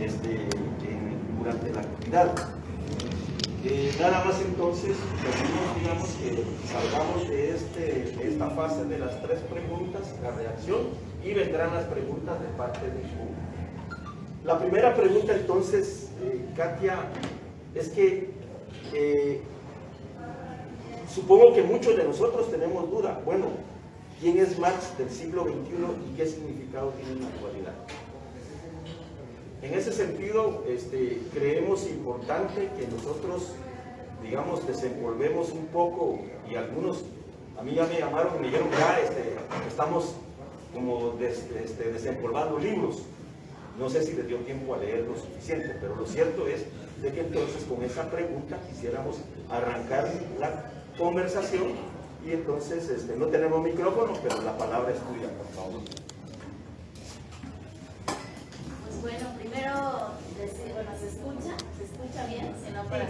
este, durante la actividad. Eh, nada más entonces, digamos, que salgamos de, este, esta fase de las tres preguntas, la reacción, y vendrán las preguntas de parte del público. La primera pregunta entonces, eh, Katia, es que eh, supongo que muchos de nosotros tenemos duda, bueno, ¿quién es Marx del siglo XXI y qué significado tiene en la actualidad? En ese sentido, este, creemos importante que nosotros, digamos, desenvolvemos un poco, y algunos, a mí ya me llamaron, me dijeron, ya este, estamos como este, desempolvando libros. No sé si les dio tiempo a leer lo suficiente, pero lo cierto es de que entonces con esa pregunta quisiéramos arrancar la conversación y entonces este, no tenemos micrófono, pero la palabra es tuya, por favor. Bueno, primero, bueno, ¿se escucha? ¿Se escucha bien? Si no, para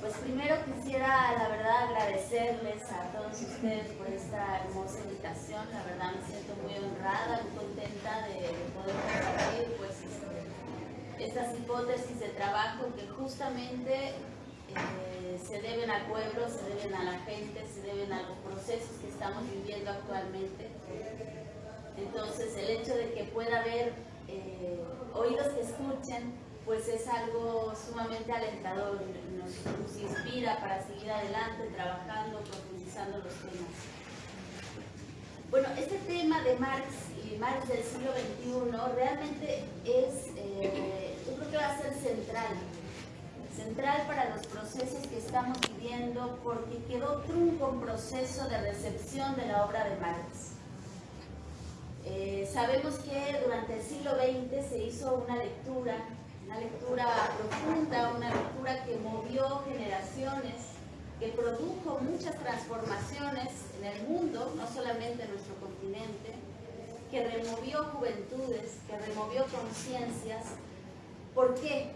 Pues primero quisiera, la verdad, agradecerles a todos ustedes por esta hermosa invitación. La verdad me siento muy honrada, muy contenta de, poder compartir pues, este, estas hipótesis de trabajo que justamente eh, se deben al pueblo, se deben a la gente, se deben a los procesos que estamos viviendo actualmente entonces, el hecho de que pueda haber eh, oídos que escuchen, pues es algo sumamente alentador, nos, inspira para seguir adelante, trabajando, profundizando los temas. Bueno, este tema de Marx y Marx del siglo XXI realmente es, eh, yo creo que va a ser central, central para los procesos que estamos viviendo porque quedó trunco un proceso de recepción de la obra de Marx. Eh, sabemos que durante el siglo XX se hizo una lectura, una lectura profunda, una lectura que movió generaciones, que produjo muchas transformaciones en el mundo, no solamente en nuestro continente, que removió juventudes, que removió conciencias. ¿Por qué?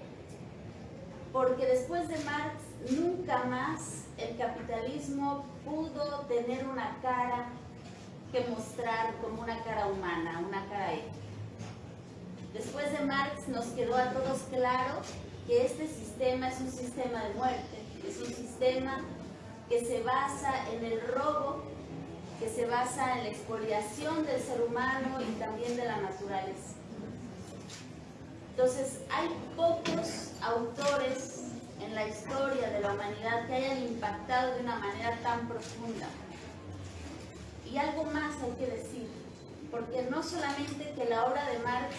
Porque después de Marx nunca más el capitalismo pudo tener una cara que mostrar como una cara humana, una cara ética. Después de Marx nos quedó a todos claro que este sistema es un sistema de muerte, es un sistema que se basa en el robo, que se basa en la expoliación del ser humano y también de la naturaleza. Entonces, hay pocos autores en la historia de la humanidad que hayan impactado de una manera tan profunda y algo más hay que decir, porque no solamente que la obra de Marx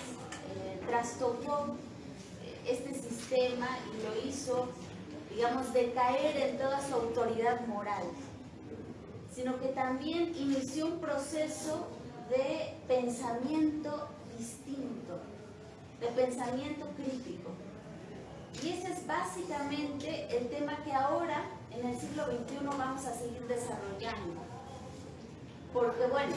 eh, trastocó eh, este sistema y lo hizo, digamos, decaer en toda su autoridad moral, sino que también inició un proceso de pensamiento distinto, de pensamiento crítico. Y ese es básicamente el tema que ahora, en el siglo XXI, vamos a seguir desarrollando porque bueno,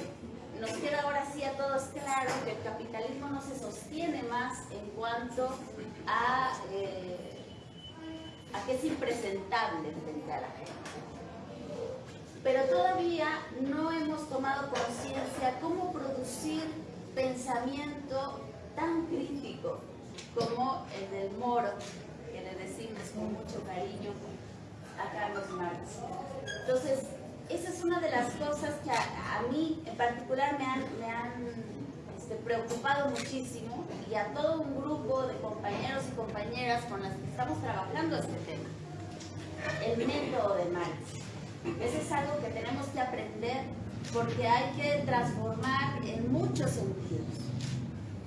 nos queda ahora sí a todos claro que el capitalismo no se sostiene más en cuanto a, eh, a que es impresentable frente a la gente. Pero todavía no hemos tomado conciencia cómo producir pensamiento tan crítico como el del moro, que le decimos con mucho cariño a Carlos Marx. Entonces, esa es una de las cosas que a, mí en particular me han, este, preocupado muchísimo y a todo un grupo de compañeros y compañeras con las que estamos trabajando este tema. El método de Marx. Ese es algo que tenemos que aprender porque hay que transformar en muchos sentidos.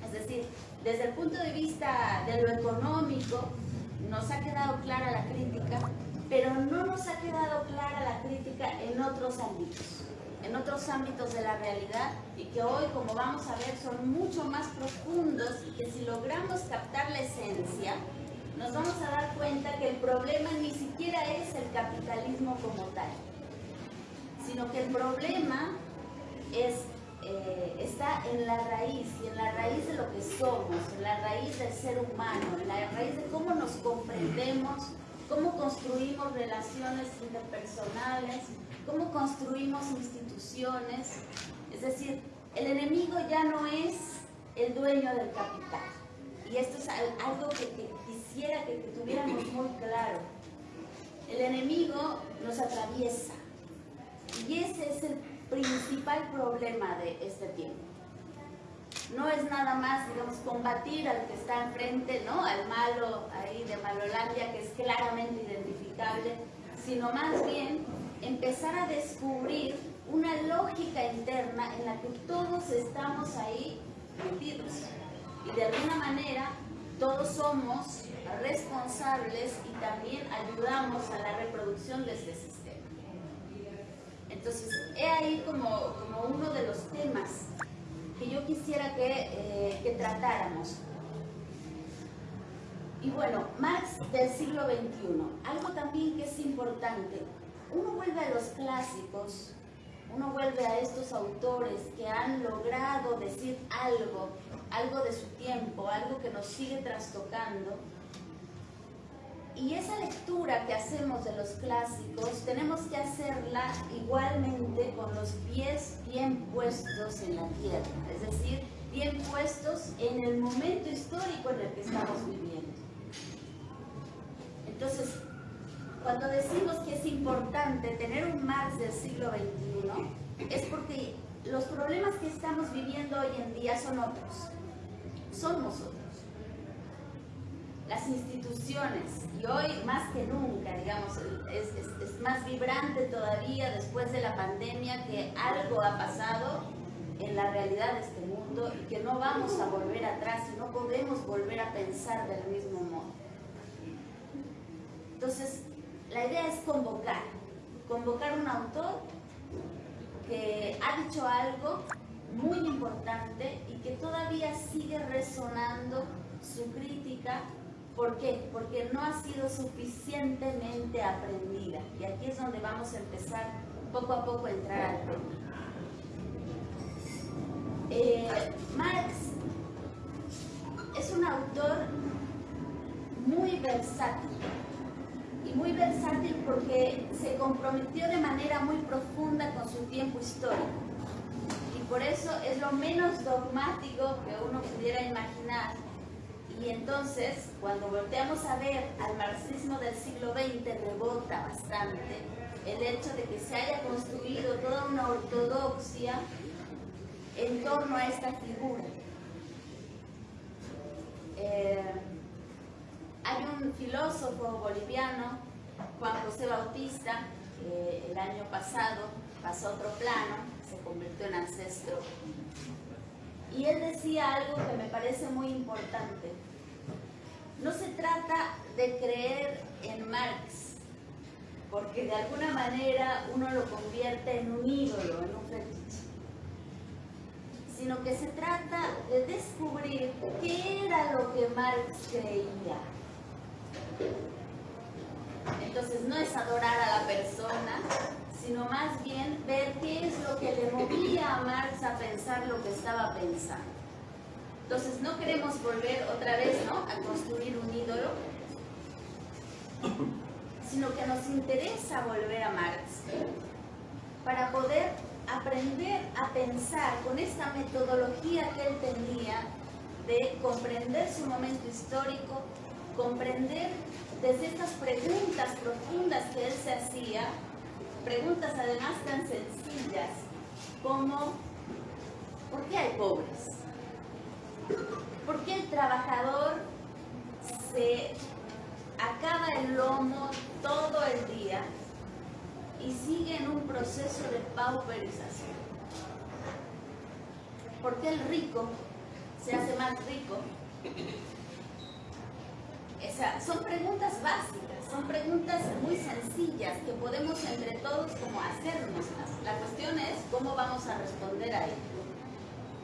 Es decir, desde el punto de vista de lo económico, nos ha quedado clara la crítica, pero no nos ha quedado clara la crítica en otros ámbitos, en otros ámbitos de la realidad y que hoy, como vamos a ver, son mucho más profundos y que si logramos captar la esencia, nos vamos a dar cuenta que el problema ni siquiera es el capitalismo como tal, sino que el problema es, eh, está en la raíz, y en la raíz de lo que somos, en la raíz del ser humano, en la raíz de cómo nos comprendemos, cómo construimos relaciones interpersonales, cómo construimos instituciones, es decir, el enemigo ya no es el dueño del capital. Y esto es algo que, quisiera que, tuviéramos muy claro. El enemigo nos atraviesa. Y ese es el principal problema de este tiempo. No es nada más, digamos, combatir al que está enfrente, ¿no? Al malo ahí de Malolandia, que es claramente identificable, sino más bien empezar a descubrir una lógica interna en la que todos estamos ahí metidos. Y de alguna manera todos somos responsables y también ayudamos a la reproducción de este sistema. Entonces, he ahí como, uno de los temas que yo quisiera que, eh, que tratáramos. Y bueno, Marx del siglo XXI, algo también que es importante, uno vuelve a los clásicos, uno vuelve a estos autores que han logrado decir algo, algo de su tiempo, algo que nos sigue trastocando, y esa lectura que hacemos de los clásicos tenemos que hacerla igualmente con los pies bien puestos en la tierra, es decir, bien puestos en el momento histórico en el que estamos viviendo. Entonces, cuando decimos que es importante tener un Marx del siglo XXI, es porque los problemas que estamos viviendo hoy en día son otros, son nosotros las instituciones, y hoy más que nunca, digamos, es, más vibrante todavía después de la pandemia que algo ha pasado en la realidad de este mundo y que no vamos a volver atrás y no podemos volver a pensar del mismo modo. Entonces, la idea es convocar, convocar un autor que ha dicho algo muy importante y que todavía sigue resonando su crítica ¿Por qué? Porque no ha sido suficientemente aprendida. Y aquí es donde vamos a empezar poco a poco a entrar al tema. Eh, Marx es un autor muy versátil. Y muy versátil porque se comprometió de manera muy profunda con su tiempo histórico. Y por eso es lo menos dogmático que uno pudiera imaginar y entonces, cuando volteamos a ver al marxismo del siglo XX, rebota bastante el hecho de que se haya construido toda una ortodoxia en torno a esta figura. Eh, hay un filósofo boliviano, Juan José Bautista, que el año pasado pasó a otro plano, se convirtió en ancestro. Y él decía algo que me parece muy importante. No se trata de creer en Marx, porque de alguna manera uno lo convierte en un ídolo, en un fetiche, sino que se trata de descubrir qué era lo que Marx creía. Entonces no es adorar a la persona, sino más bien ver qué es lo que le movía a Marx a pensar lo que estaba pensando. Entonces no queremos volver otra vez ¿no? a construir un ídolo, sino que nos interesa volver a Marx para poder aprender a pensar con esta metodología que él tenía de comprender su momento histórico, comprender desde estas preguntas profundas que él se hacía, preguntas además tan sencillas como ¿por qué hay pobres? ¿Por qué el trabajador se acaba el lomo todo el día y sigue en un proceso de pauperización? ¿Por qué el rico se hace más rico? son preguntas básicas, son preguntas muy sencillas que podemos entre todos como hacernos. La cuestión es cómo vamos a responder a ello.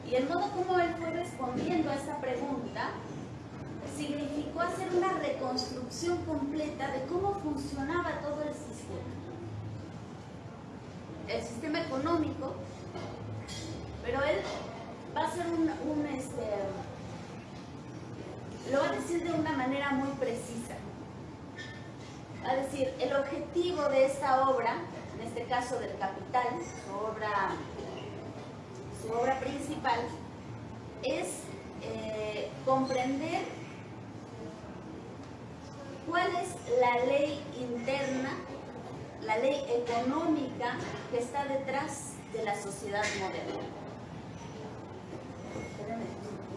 Y el modo como él fue respondiendo a esta pregunta significó hacer una reconstrucción completa de cómo funcionaba todo el sistema. El sistema económico, pero él va a un, un este, lo va a decir de una manera muy precisa. Va a decir, el objetivo de esta obra, en este caso del Capital, su obra su obra principal, es eh, comprender cuál es la ley interna, la ley económica que está detrás de la sociedad moderna. Espérenme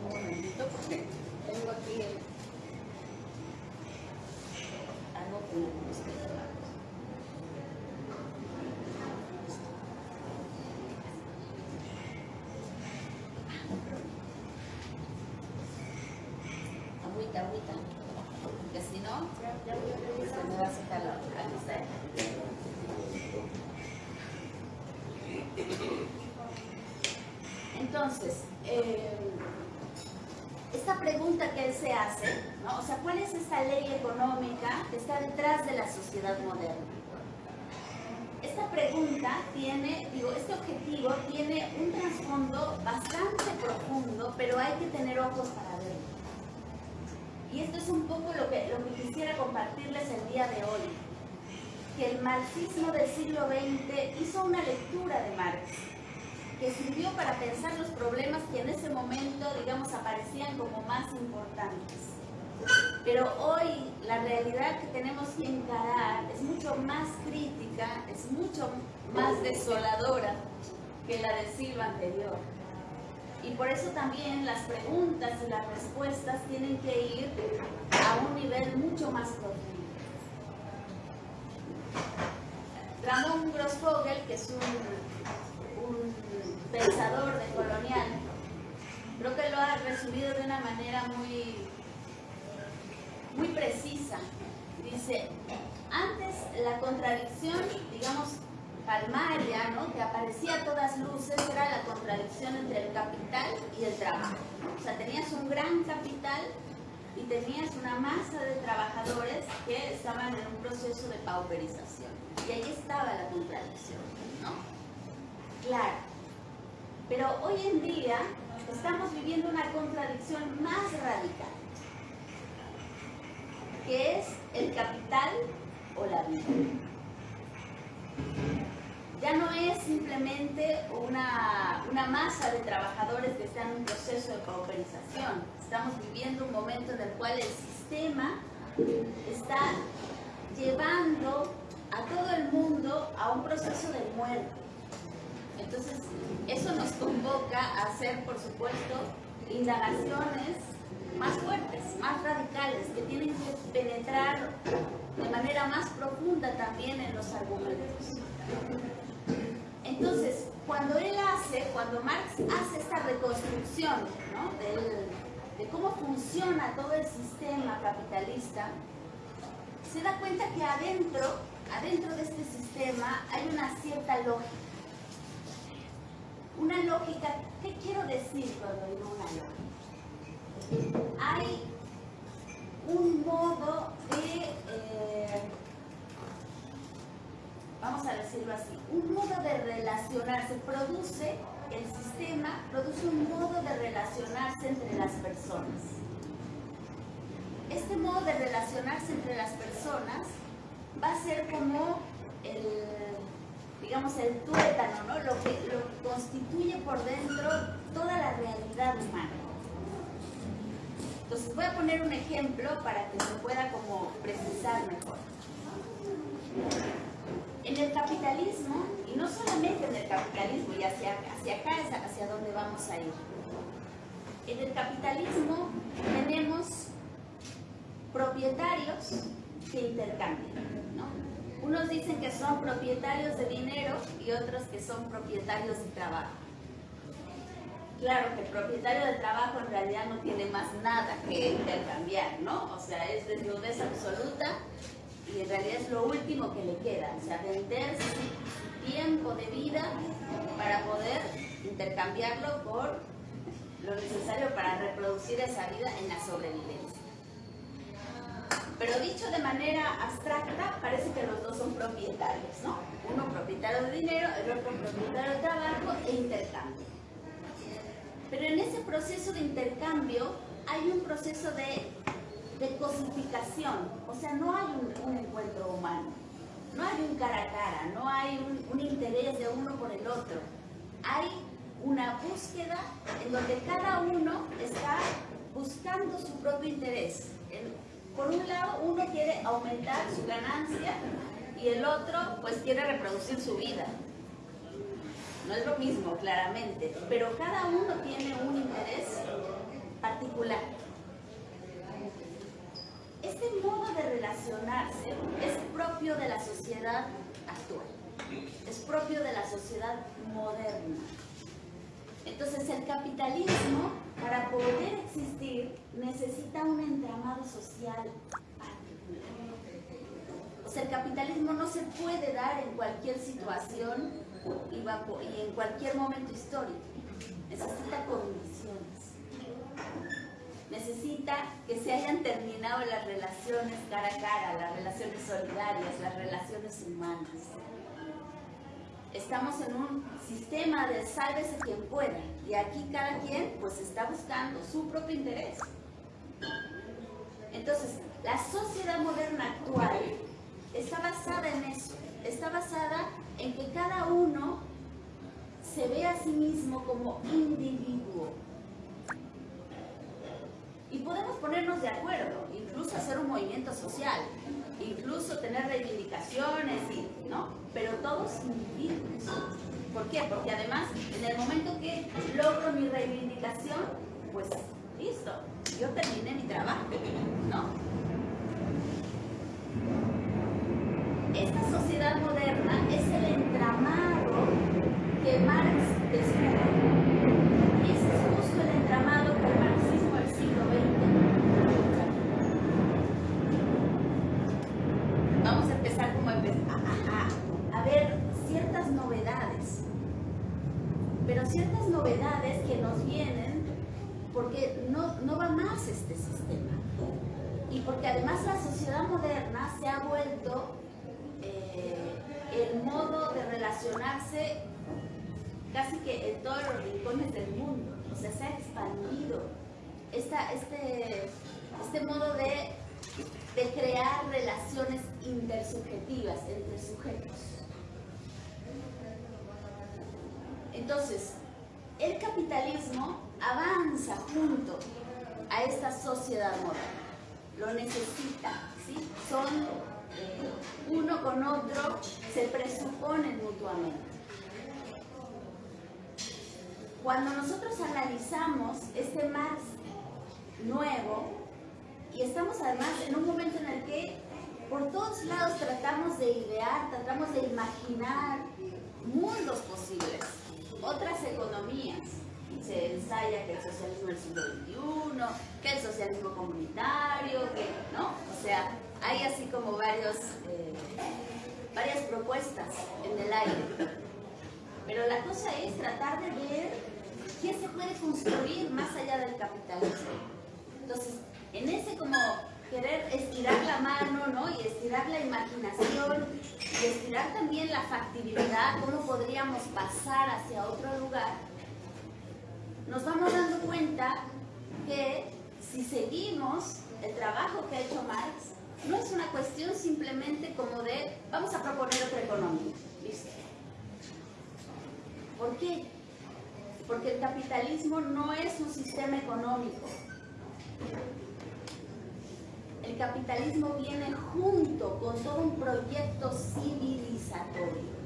un momentito porque tengo aquí el... Agüita, agüita. Porque si no, se me va a sacar la lista. Entonces, eh, esta pregunta que él se hace, ¿no? o sea, ¿cuál es esta ley económica que está detrás de la moderna? Esta pregunta tiene, digo, este objetivo tiene un trasfondo bastante profundo, pero hay que tener ojos para verlo. Y esto es un poco lo que, lo que quisiera compartirles el día de hoy, que el marxismo del siglo XX hizo una lectura de Marx que sirvió para pensar los problemas que en ese momento, digamos, aparecían como más importantes. Pero hoy la realidad que tenemos que encarar es mucho más crítica, es mucho más desoladora que la del siglo anterior. Y por eso también las preguntas y las respuestas tienen que ir a un nivel mucho más profundo. Ramón Grossfogel, que es un, un pensador de colonial, creo que lo ha resumido de una manera muy, muy precisa. Dice, antes la contradicción, digamos, palmaria, ¿no? que aparecía a todas luces, era la contradicción entre el capital y el trabajo. O sea, tenías un gran capital y tenías una masa de trabajadores que estaban en un proceso de pauperización. Y ahí estaba la contradicción, ¿no? Claro. Pero hoy en día estamos viviendo una contradicción más radical, que es el capital o la vida. Ya no es simplemente una, una masa de trabajadores que están en un proceso de pauperización. Estamos viviendo un momento en el cual el sistema está llevando a todo el mundo a un proceso de muerte. Entonces, eso nos convoca a hacer, por supuesto, indagaciones más fuertes, más radicales, que tienen que penetrar de manera más profunda también en los argumentos. Entonces, cuando él hace, cuando Marx hace esta reconstrucción de cómo funciona todo el sistema capitalista, se da cuenta que adentro, adentro de este sistema hay una cierta lógica. Una lógica, ¿qué quiero decir cuando digo una lógica? Hay un modo de, eh, vamos a decirlo así, un modo de relacionarse, produce, el sistema produce un modo de relacionarse entre las personas. Este modo de relacionarse entre las personas va a ser como el, digamos, el tuétano, ¿no? lo, que, lo que constituye por dentro toda la realidad humana. Entonces voy a poner un ejemplo para que se pueda como precisar mejor. En el capitalismo, y no solamente en el capitalismo, y hacia, hacia acá es hacia donde vamos a ir. En el capitalismo tenemos propietarios que intercambian. ¿no? Unos dicen que son propietarios de dinero y otros que son propietarios de trabajo. Claro que el propietario de trabajo en realidad no tiene más nada que intercambiar, ¿no? O sea, es desnudez absoluta y en realidad es lo último que le queda, o sea, vender su tiempo de vida para poder intercambiarlo por lo necesario para reproducir esa vida en la sobrevivencia. Pero dicho de manera abstracta, parece que los dos son propietarios, ¿no? Uno propietario de dinero, el otro propietario de trabajo e intercambio. Pero en ese proceso de intercambio hay un proceso de, de cosificación, o sea, no hay un, encuentro humano, no hay un cara a cara, no hay un, un interés de uno por el otro, hay una búsqueda en donde cada uno está buscando su propio interés. Por un lado, uno quiere aumentar su ganancia y el otro pues quiere reproducir su vida. No es lo mismo, claramente, pero cada uno tiene un interés particular. Este modo de relacionarse es propio de la sociedad actual, es propio de la sociedad moderna. Entonces el capitalismo, para poder existir, necesita un entramado social particular. O sea, el capitalismo no se puede dar en cualquier situación y, en cualquier momento histórico. Necesita condiciones. Necesita que se hayan terminado las relaciones cara a cara, las relaciones solidarias, las relaciones humanas estamos en un sistema de sálvese quien pueda y aquí cada quien pues está buscando su propio interés. Entonces, la sociedad moderna actual está basada en eso, está basada en que cada uno se ve a sí mismo como individuo. Y podemos ponernos de acuerdo, incluso hacer un movimiento social, incluso tener reivindicaciones, ¿no? Pero todos individuos. ¿Por qué? Porque además, en el momento que logro mi reivindicación, pues listo, yo terminé mi trabajo, ¿no? Esta sociedad moderna es el entramado que Marx descubrió. Y ese es justo el entramado que el marxismo del siglo XX vamos a empezar como a, a, ver ciertas novedades, pero ciertas novedades que nos vienen porque no, no va más este sistema. Y porque además la sociedad moderna se ha vuelto eh, el modo de relacionarse casi que en todos los rincones del mundo, o sea, se ha expandido este, este modo de de crear relaciones intersubjetivas entre sujetos. Entonces, el capitalismo avanza junto a esta sociedad moderna, lo necesita, ¿sí? Son uno con otro, se presuponen mutuamente. Cuando nosotros analizamos este Marx nuevo, y estamos además en un momento en el que por todos lados tratamos de idear, tratamos de imaginar mundos posibles, otras economías. Se ensaya que el socialismo del siglo XXI, que el socialismo comunitario, que, ¿no? O sea, hay así como varios, eh, varias propuestas en el aire. Pero la cosa es tratar de ver qué se puede construir más allá del capitalismo. Entonces, en ese como querer estirar la mano, ¿no? Y estirar la imaginación y estirar también la factibilidad, cómo podríamos pasar hacia otro lugar, nos vamos dando cuenta que si seguimos el trabajo que ha hecho Marx, no es una cuestión simplemente como de vamos a proponer otra economía. ¿Por qué? Porque el capitalismo no es un sistema económico, el capitalismo viene junto con todo un proyecto civilizatorio.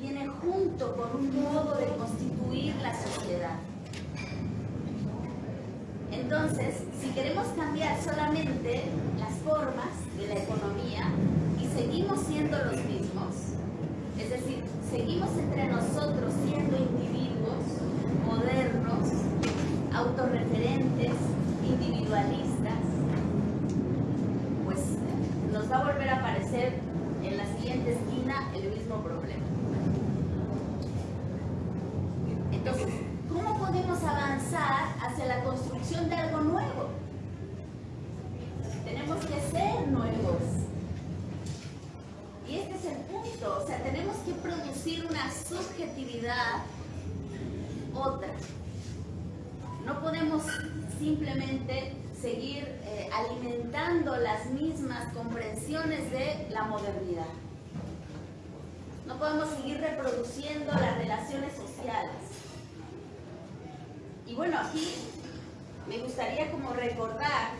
Viene junto con un modo de constituir la sociedad. Entonces, si queremos cambiar solamente las formas de la economía y seguimos siendo los mismos, es decir, seguimos entre nosotros siendo individuos modernos, autorreferentes, individualistas, pues nos va a volver a aparecer en la siguiente esquina el mismo problema. Entonces, ¿cómo podemos avanzar la construcción de algo nuevo? Tenemos que ser nuevos. Y este es el punto, o sea, tenemos que producir una subjetividad otra. No podemos simplemente seguir eh, alimentando las mismas comprensiones de la modernidad. No podemos seguir reproduciendo las relaciones sociales. Y bueno, aquí me gustaría como recordar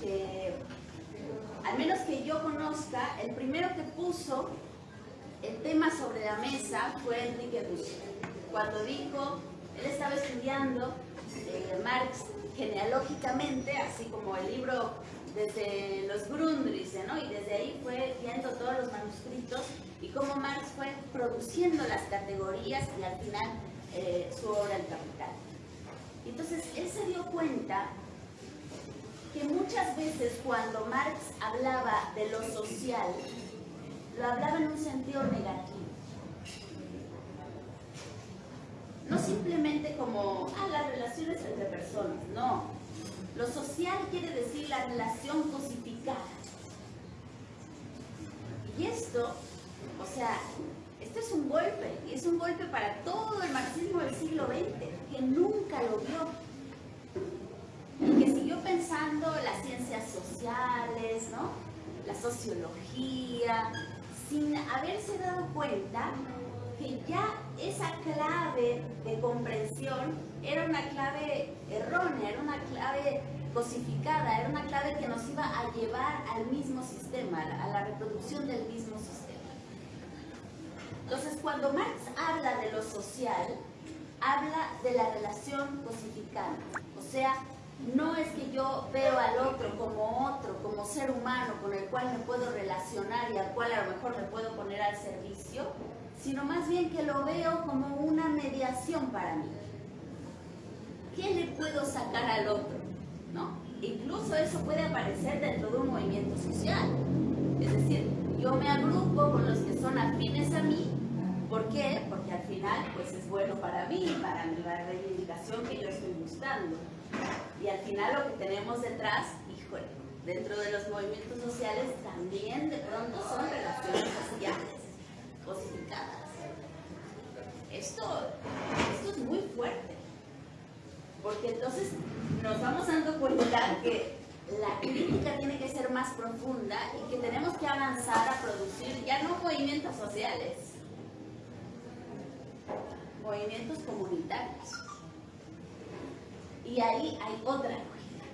que, al menos que yo conozca, el primero que puso el tema sobre la mesa fue Enrique Dussel. Cuando dijo, él estaba estudiando eh, Marx genealógicamente, así como el libro desde los Grundrisse, ¿no? Y desde ahí fue viendo todos los manuscritos y cómo Marx fue produciendo las categorías y al final eh, su obra El Capital. Entonces, él se dio cuenta que muchas veces cuando Marx hablaba de lo social, lo hablaba en un sentido negativo. No simplemente como, ah, las relaciones entre personas, no. Lo social quiere decir la relación cosificada. Y esto, o sea, esto es un golpe, y es un golpe para todo el marxismo del siglo XX, que nunca lo vio. Y que siguió pensando las ciencias sociales, ¿no? La sociología, sin haberse dado cuenta que ya esa clave de comprensión era una clave errónea, era una clave cosificada, era una clave que nos iba a llevar al mismo sistema, a la reproducción del mismo sistema. Entonces, cuando Marx habla de lo social, habla de la relación cosificada, o sea, no es que yo veo al otro como otro, como ser humano con el cual me puedo relacionar y al cual a lo mejor me puedo poner al servicio, sino más bien que lo veo como una mediación para mí. ¿Qué le puedo sacar al otro? ¿No? Incluso eso puede aparecer dentro de un movimiento social. Es decir, yo me agrupo con los que son afines a mí. ¿Por qué? Porque al final pues es bueno para mí, para la reivindicación que yo estoy buscando. Y al final lo que tenemos detrás, híjole, dentro de los movimientos sociales también de pronto son relaciones sociales cosificadas. Esto, esto es muy fuerte, porque entonces nos vamos dando cuenta que la crítica tiene que ser más profunda y que tenemos que avanzar a producir ya no movimientos sociales, movimientos comunitarios. Y ahí hay otra lógica.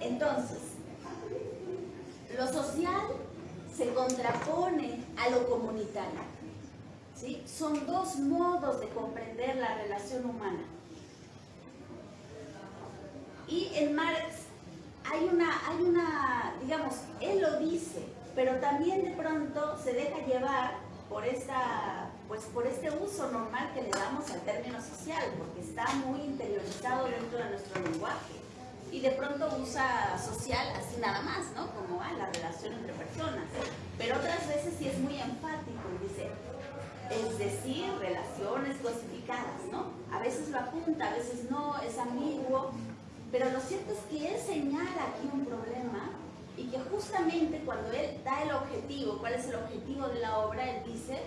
Entonces, lo social se contrapone a lo comunitario. ¿sí? Son dos modos de comprender la relación humana. Y en Marx hay una, hay una, digamos, él lo dice, pero también de pronto se deja llevar por esta pues por este uso normal que le damos al término social, porque está muy interiorizado dentro de nuestro lenguaje. Y de pronto usa social así nada más, ¿no? Como ah, la relación entre personas. Pero otras veces sí es muy enfático y dice, es decir, relaciones cosificadas, ¿no? A veces lo apunta, a veces no, es ambiguo. Pero lo cierto es que él señala aquí un problema y que justamente cuando él da el objetivo, cuál es el objetivo de la obra, él dice,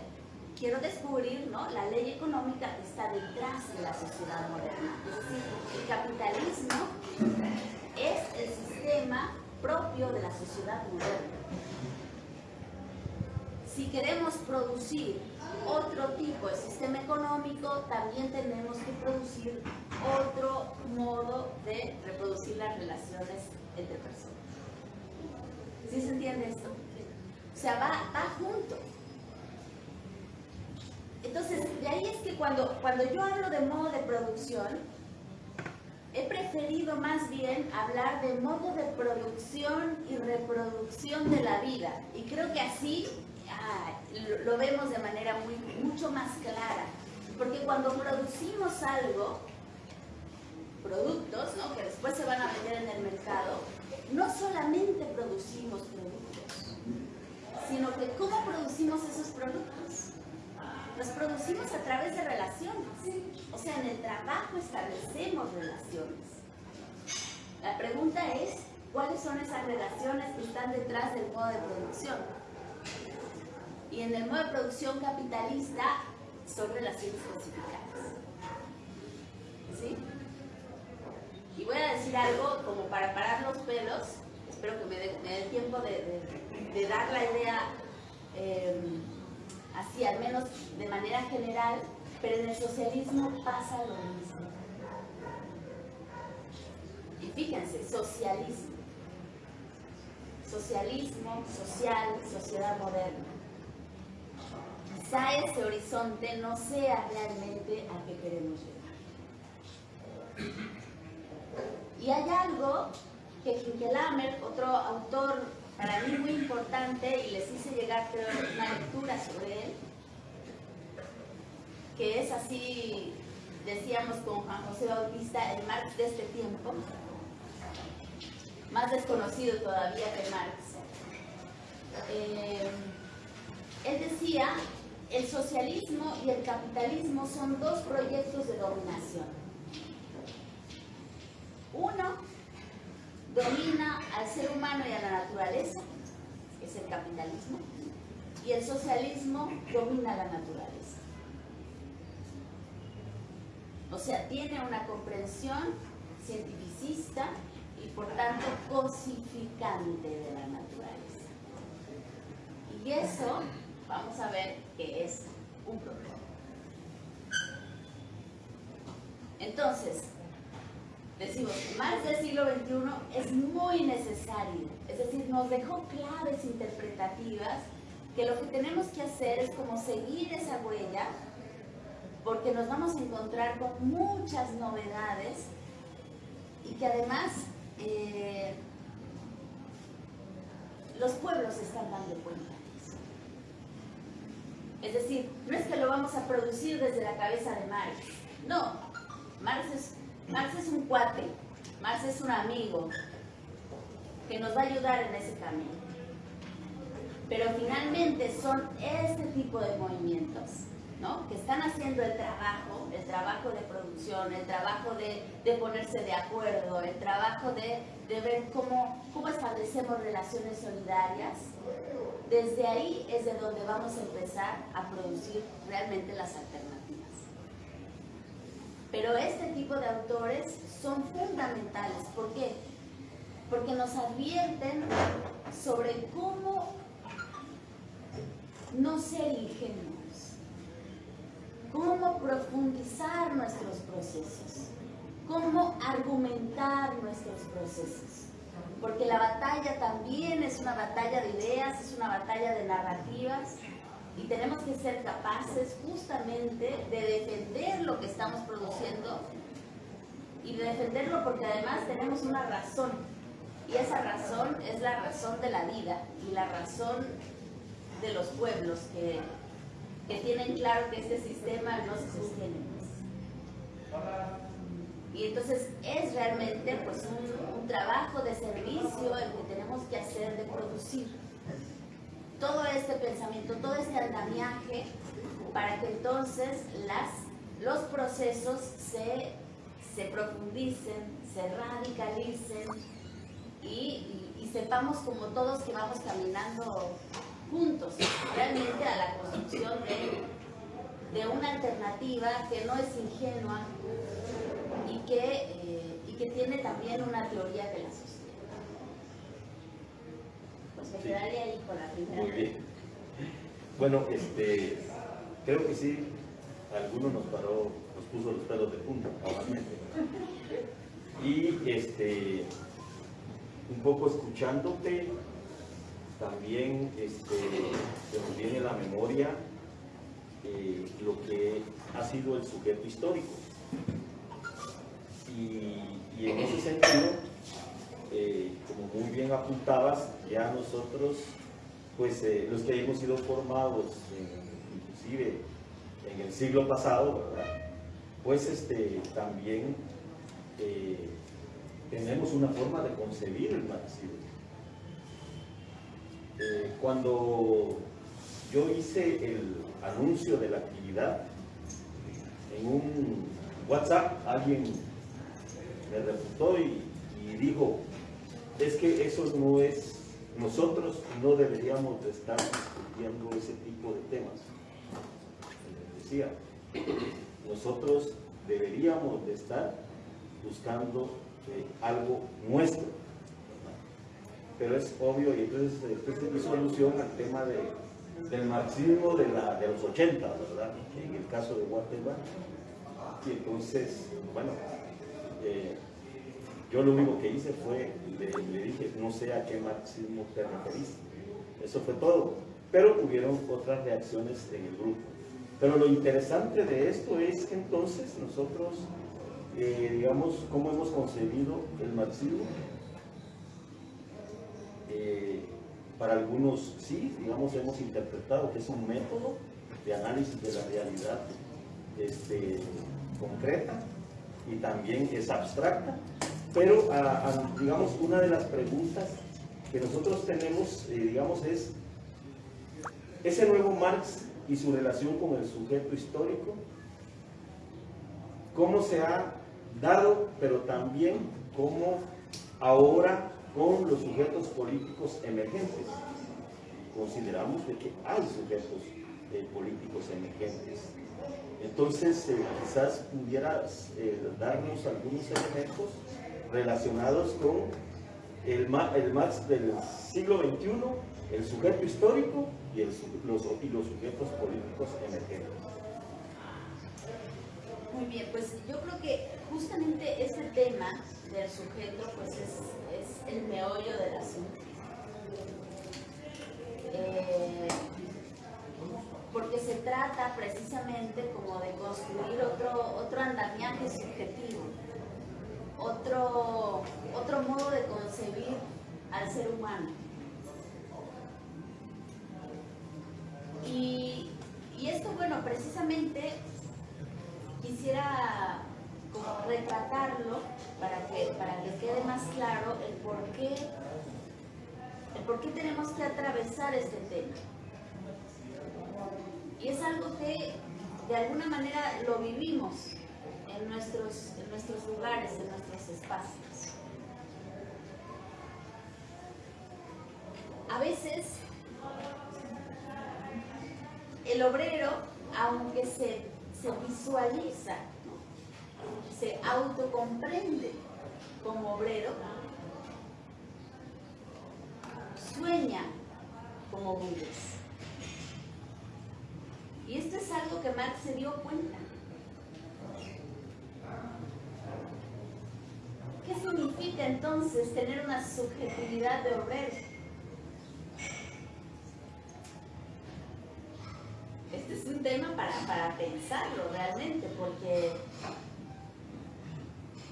quiero descubrir ¿no? la ley económica que está detrás de la sociedad moderna. Es decir, el capitalismo es el sistema propio de la sociedad moderna. Si queremos producir otro tipo de sistema económico, también tenemos que producir otro modo de reproducir las relaciones entre personas. ¿Sí se entiende esto? O sea, va, va junto. Entonces, de ahí es que cuando, cuando yo hablo de modo de producción, he preferido más bien hablar de modo de producción y reproducción de la vida. Y creo que así ah, lo, vemos de manera muy, mucho más clara. Porque cuando producimos algo, productos, ¿no? que después se van a vender en el mercado, no solamente producimos productos, sino que cómo producimos esos productos los producimos a través de relaciones. O sea, en el trabajo establecemos relaciones. La pregunta es, ¿cuáles son esas relaciones que están detrás del modo de producción? Y en el modo de producción capitalista son relaciones clasificadas. ¿Sí? Y voy a decir algo como para parar los pelos, espero que me dé, tiempo de, dar la idea eh, así, al menos de manera general, pero en el socialismo pasa lo mismo. Y fíjense, socialismo. Socialismo, social, sociedad moderna. Quizá ese horizonte no sea realmente a que queremos llegar. Y hay algo que Hinkelamer, otro autor para mí muy importante, y les hice llegar una lectura sobre él, que es así, decíamos con Juan José Bautista, el Marx de este tiempo, más desconocido todavía que Marx. Eh, él decía, el socialismo y el capitalismo son dos proyectos de dominación. Uno domina al ser humano y a la naturaleza, es el capitalismo, y el socialismo domina la naturaleza. O sea, tiene una comprensión cientificista y por tanto cosificante de la naturaleza. Y eso vamos a ver que es un problema. Entonces, decimos, más del siglo XXI es muy necesario, es decir, nos dejó claves interpretativas que lo que tenemos que hacer es como seguir esa huella porque nos vamos a encontrar con muchas novedades y que además eh, los pueblos están dando cuenta de eso. Es decir, no es que lo vamos a producir desde la cabeza de Marx, no, Marx es, Marx es un cuate, Marx es un amigo que nos va a ayudar en ese camino. Pero finalmente son este tipo de movimientos que están haciendo el trabajo, el trabajo de producción, el trabajo de, ponerse de acuerdo, el trabajo de, ver cómo, cómo establecemos relaciones solidarias, desde ahí es de donde vamos a empezar a producir realmente las alternativas. Pero este tipo de autores son fundamentales. ¿Por qué? Porque nos advierten sobre cómo no ser ingenuos cómo profundizar nuestros procesos, cómo argumentar nuestros procesos. Porque la batalla también es una batalla de ideas, es una batalla de narrativas y tenemos que ser capaces justamente de defender lo que estamos produciendo y de defenderlo porque además tenemos una razón. Y esa razón es la razón de la vida y la razón de los pueblos que que tienen claro que este sistema no se sostiene. Y entonces es realmente pues un, trabajo de servicio el que tenemos que hacer de producir todo este pensamiento, todo este andamiaje para que entonces las, los procesos se, se profundicen, se radicalicen y, sepamos como todos que vamos caminando juntos realmente a la construcción de, una alternativa que no es ingenua y que, eh, y que tiene también una teoría que la sostiene. Me quedaría ahí con la primera. Muy bien. Bueno, este, creo que sí, alguno nos paró, nos puso los pelos de punta, Y este, un poco escuchándote, también este, se nos viene a la memoria eh, lo que ha sido el sujeto histórico. Y, en ese sentido, eh, como muy bien apuntabas, ya nosotros, pues eh, los que hemos sido formados, inclusive en el siglo pasado, pues este, también tenemos una forma de concebir el marxismo. Eh, cuando yo hice el anuncio de la actividad, en un WhatsApp alguien me refutó y, dijo, es que eso no es, nosotros no deberíamos de estar discutiendo ese tipo de temas. Decía, nosotros deberíamos de estar buscando eh, algo nuestro. pero es obvio, y entonces usted hizo alusión al tema de, del marxismo de, la, de los 80, ¿verdad? En el caso de Guatemala. Y entonces, bueno, eh, yo lo único que hice fue, le, dije, no sé a qué marxismo te referís. Eso fue todo. Pero hubieron otras reacciones en el grupo. Pero lo interesante de esto es que entonces nosotros, eh, digamos, cómo hemos concebido el marxismo, eh, para algunos sí, digamos, hemos interpretado que es un método de análisis de la realidad este, concreta y también es abstracta, pero digamos, una de las preguntas que nosotros tenemos, eh, digamos, es ese nuevo Marx y su relación con el sujeto histórico, cómo se ha dado, pero también cómo ahora con los sujetos políticos emergentes. Consideramos de que hay sujetos eh, políticos emergentes. Entonces, eh, quizás pudieras darnos algunos elementos relacionados con el, el Marx del siglo XXI, el sujeto histórico y, los, y los sujetos políticos emergentes. Muy bien, pues yo creo que justamente ese tema del sujeto pues es el meollo del asunto. Eh, porque se trata precisamente como de construir otro, otro andamiaje subjetivo, otro, otro modo de concebir al ser humano. Y, y esto, bueno, precisamente quisiera como retratarlo para que, para que quede más claro el por qué, el por qué tenemos que atravesar este tema. Y es algo que de alguna manera lo vivimos en nuestros, en nuestros lugares, en nuestros A veces el obrero, aunque se, se visualiza se autocomprende como obrero, sueña como burgués. Y esto es algo que Marx se dio cuenta. ¿Qué significa entonces tener una subjetividad de obrero? Este es un tema para, para pensarlo realmente, porque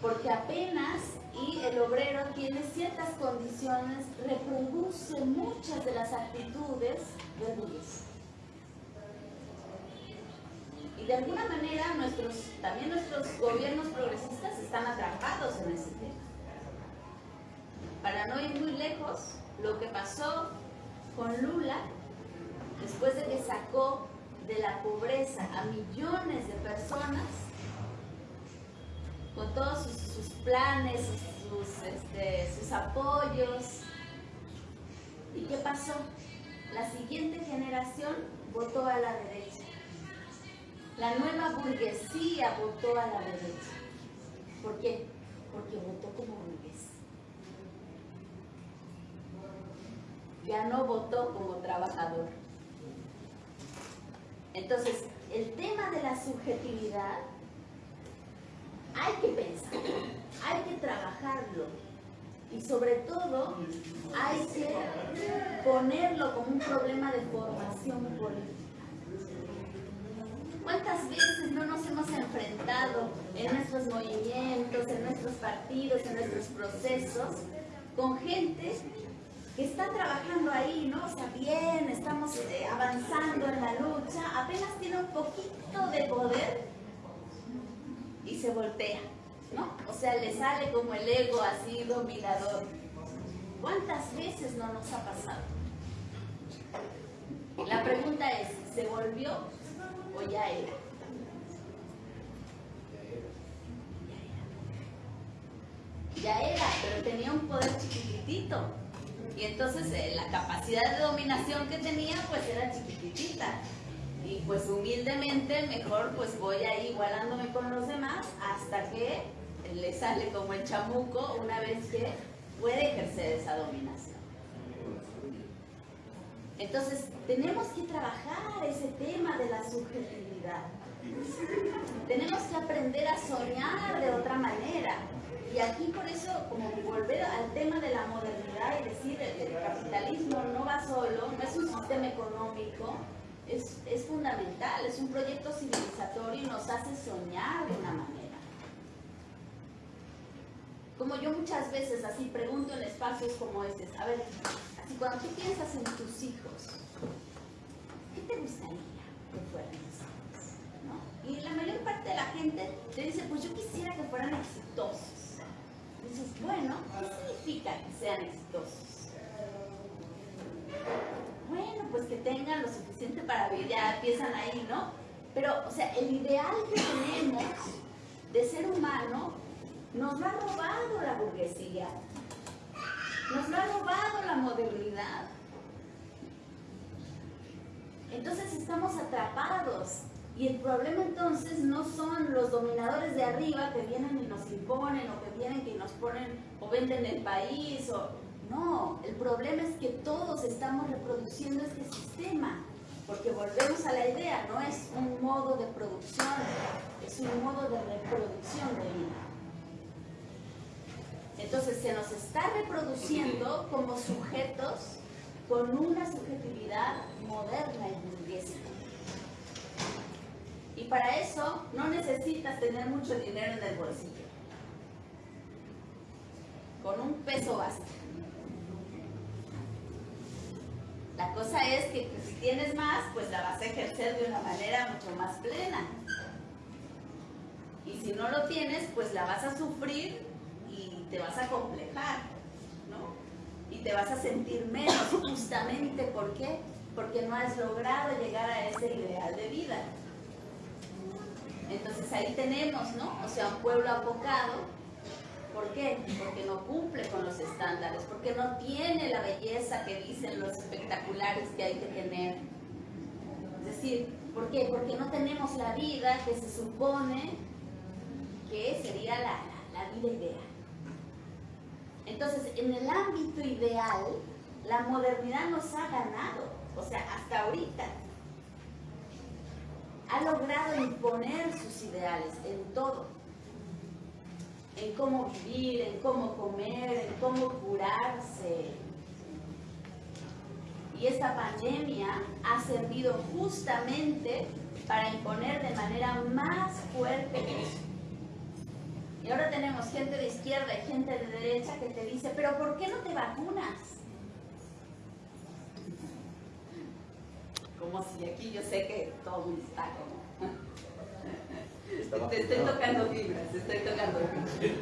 porque apenas y el obrero tiene ciertas condiciones, reproduce muchas de las actitudes de Luis. Y de alguna manera nuestros, también nuestros gobiernos progresistas están atrapados en ese tema. Para no ir muy lejos, lo que pasó con Lula, después de que sacó de la pobreza a millones de personas, con todos sus, planes, este, sus, apoyos. ¿Y qué pasó? La siguiente generación votó a la derecha. La nueva burguesía votó a la derecha. ¿Por qué? Porque votó como burgués. Ya no votó como trabajador. Entonces, el tema de la subjetividad hay que pensar, hay que trabajarlo y sobre todo hay que ponerlo como un problema de formación política. ¿Cuántas veces no nos hemos enfrentado en nuestros movimientos, en nuestros partidos, en nuestros procesos, con gente que está trabajando ahí, ¿no? O sea, bien, estamos eh, avanzando en la lucha, apenas tiene un poquito de poder y se voltea, ¿no? O sea, le sale como el ego así dominador. ¿Cuántas veces no nos ha pasado? La pregunta es, ¿se volvió o ya era? Ya era, pero tenía un poder chiquitito. Y entonces eh, la capacidad de dominación que tenía pues era chiquitita y pues humildemente mejor pues voy ahí igualándome con los demás hasta que le sale como el chamuco una vez que puede ejercer esa dominación. Entonces, tenemos que trabajar ese tema de la subjetividad. Tenemos que aprender a soñar de otra manera. Y aquí por eso, como volver al tema de la modernidad y decir, el, el capitalismo no va solo, no es un sistema económico, es, es fundamental, es un proyecto civilizatorio y nos hace soñar de una manera. Como yo muchas veces así pregunto en espacios como este, a ver, así cuando tú piensas en tus hijos, ¿qué te gustaría que fueran hijos? Y la mayor parte de la gente te dice, pues yo quisiera que fueran exitosos. Dices, bueno, ¿qué significa que sean exitosos? Bueno, pues que tengan lo suficiente para vivir, ya empiezan ahí, ¿no? Pero, o sea, el ideal que tenemos de ser humano nos lo ha robado la burguesía. Nos lo ha robado la modernidad. Entonces estamos atrapados. Y el problema entonces no son los dominadores de arriba que vienen y nos imponen o que vienen y nos ponen o venden el país no, el problema es que todos estamos reproduciendo este sistema, porque volvemos a la idea, no es un modo de producción, es un modo de reproducción de vida. Entonces se nos está reproduciendo como sujetos con una subjetividad moderna y burguesa. Y para eso no necesitas tener mucho dinero en el bolsillo. Con un peso basta. La cosa es que si tienes más, pues la vas a ejercer de una manera mucho más plena. Y si no lo tienes, pues la vas a sufrir te vas a complejar, ¿no? Y te vas a sentir menos justamente, ¿por qué? Porque no has logrado llegar a ese ideal de vida. Entonces ahí tenemos, ¿no? O sea, un pueblo apocado. ¿Por qué? Porque no cumple con los estándares, porque no tiene la belleza que dicen los espectaculares que hay que tener. Es decir, ¿por qué? Porque no tenemos la vida que se supone que sería la, la vida ideal. Entonces, en el ámbito ideal, la modernidad nos ha ganado, o sea, hasta ahorita. Ha logrado imponer sus ideales en todo. En cómo vivir, en cómo comer, en cómo curarse. Y esta pandemia ha servido justamente para imponer de manera más fuerte y ahora tenemos gente de izquierda y gente de derecha que te dice, pero ¿por qué no te vacunas? Como si aquí yo sé que todo está como... te estoy tocando fibras, te estoy tocando fibras.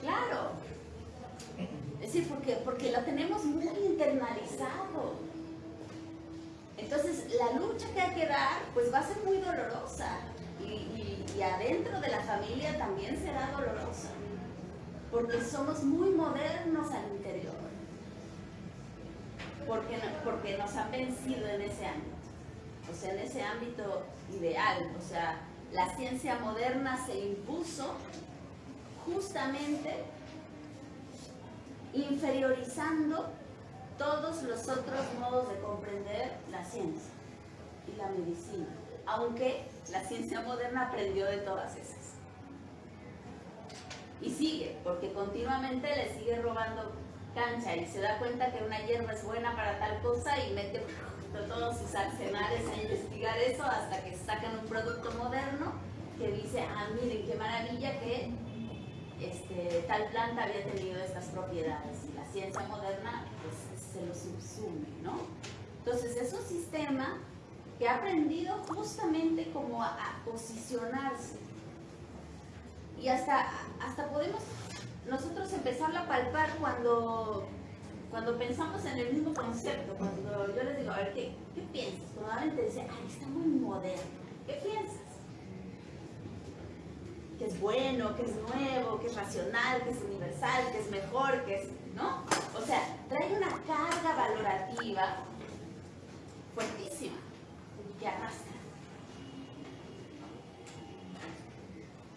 Claro. Es decir, porque, porque lo tenemos muy internalizado. Entonces, la lucha que hay que dar, pues va a ser muy dolorosa y, adentro de la familia también será dolorosa, porque somos muy modernos al interior, porque, porque nos han vencido en ese ámbito, o sea, en ese ámbito ideal, o sea, la ciencia moderna se impuso justamente inferiorizando todos los otros modos de comprender la ciencia y la medicina, aunque la ciencia moderna aprendió de todas esas. Y sigue, porque continuamente le sigue robando cancha y se da cuenta que una hierba es buena para tal cosa y mete todos sus arsenales a investigar eso hasta que sacan un producto moderno que dice, ah, miren qué maravilla que este, tal planta había tenido estas propiedades. Y la ciencia moderna pues, se lo subsume, ¿no? Entonces es un sistema que ha aprendido justamente como a, posicionarse. Y hasta, hasta podemos nosotros empezar a palpar cuando, cuando pensamos en el mismo concepto, cuando yo les digo, a ver, ¿qué, qué piensas? Normalmente dice, ay, está muy moderno. ¿Qué piensas? Que es bueno, que es nuevo, que es racional, que es universal, que es mejor, que es, ¿no? O sea, trae una carga valorativa fuertísima que arrastra.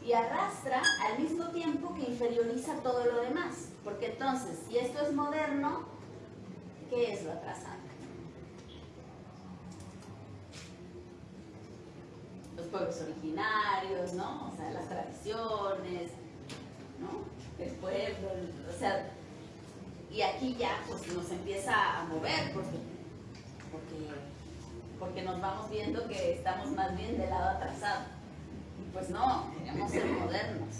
y arrastra al mismo tiempo que inferioriza todo lo demás. Porque entonces, si esto es moderno, ¿qué es lo atrasante? Los pueblos originarios, ¿no? O sea, las tradiciones, ¿no? El pueblo, o sea, y aquí ya pues nos empieza a mover porque, porque nos vamos viendo que estamos más bien del lado atrasado. Pues no, queremos ser modernos.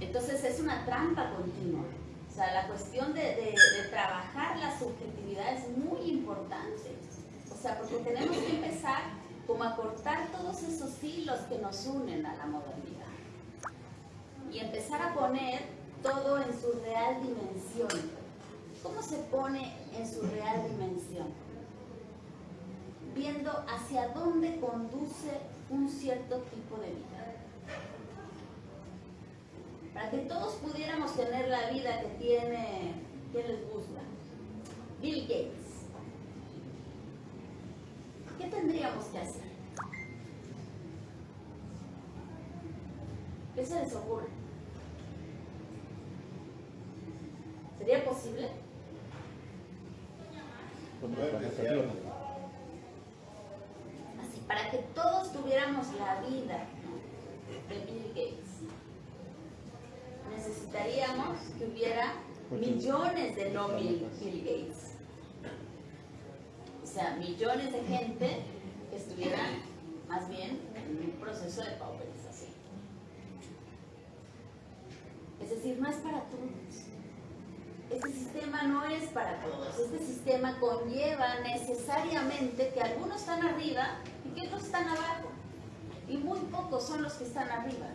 Entonces es una trampa continua. O sea, la cuestión de, de, de trabajar la subjetividad es muy importante. O sea, porque tenemos que empezar como a cortar todos esos hilos que nos unen a la modernidad. Y empezar a poner todo en su real dimensión. ¿Cómo se pone en su real dimensión? Viendo hacia dónde conduce un cierto tipo de vida. Para que todos pudiéramos tener la vida que tiene, que les gusta. Bill Gates. ¿Qué tendríamos que hacer? ¿Qué se les ocurre? ¿Sería posible? Así, para que todos tuviéramos la vida de Bill Gates, hubiera millones de no Bill, Bill Gates. O sea, millones de gente que estuvieran más bien en un proceso de pauperización. Es decir, no es para todos. Este sistema no es para todos. Este sistema conlleva necesariamente que algunos están arriba y que otros están abajo. Y muy pocos son los que están arriba.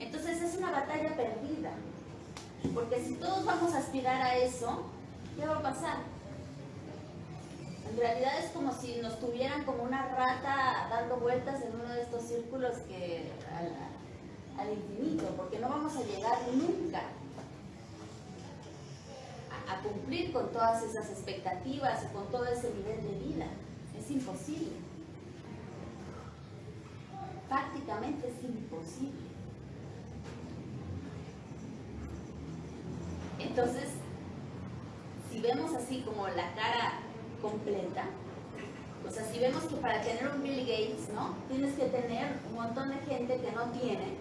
Entonces es una batalla perdida. Porque si todos vamos a aspirar a eso, ¿qué va a pasar? En realidad es como si nos tuvieran como una rata dando vueltas en uno de estos círculos que al, infinito, porque no vamos a llegar nunca a, a cumplir con todas esas expectativas y con todo ese nivel de vida. Es imposible. Prácticamente es imposible. Entonces, si vemos así como la cara completa, o sea, si vemos que para tener un Bill Gates, ¿no? Tienes que tener un montón de gente que no tiene,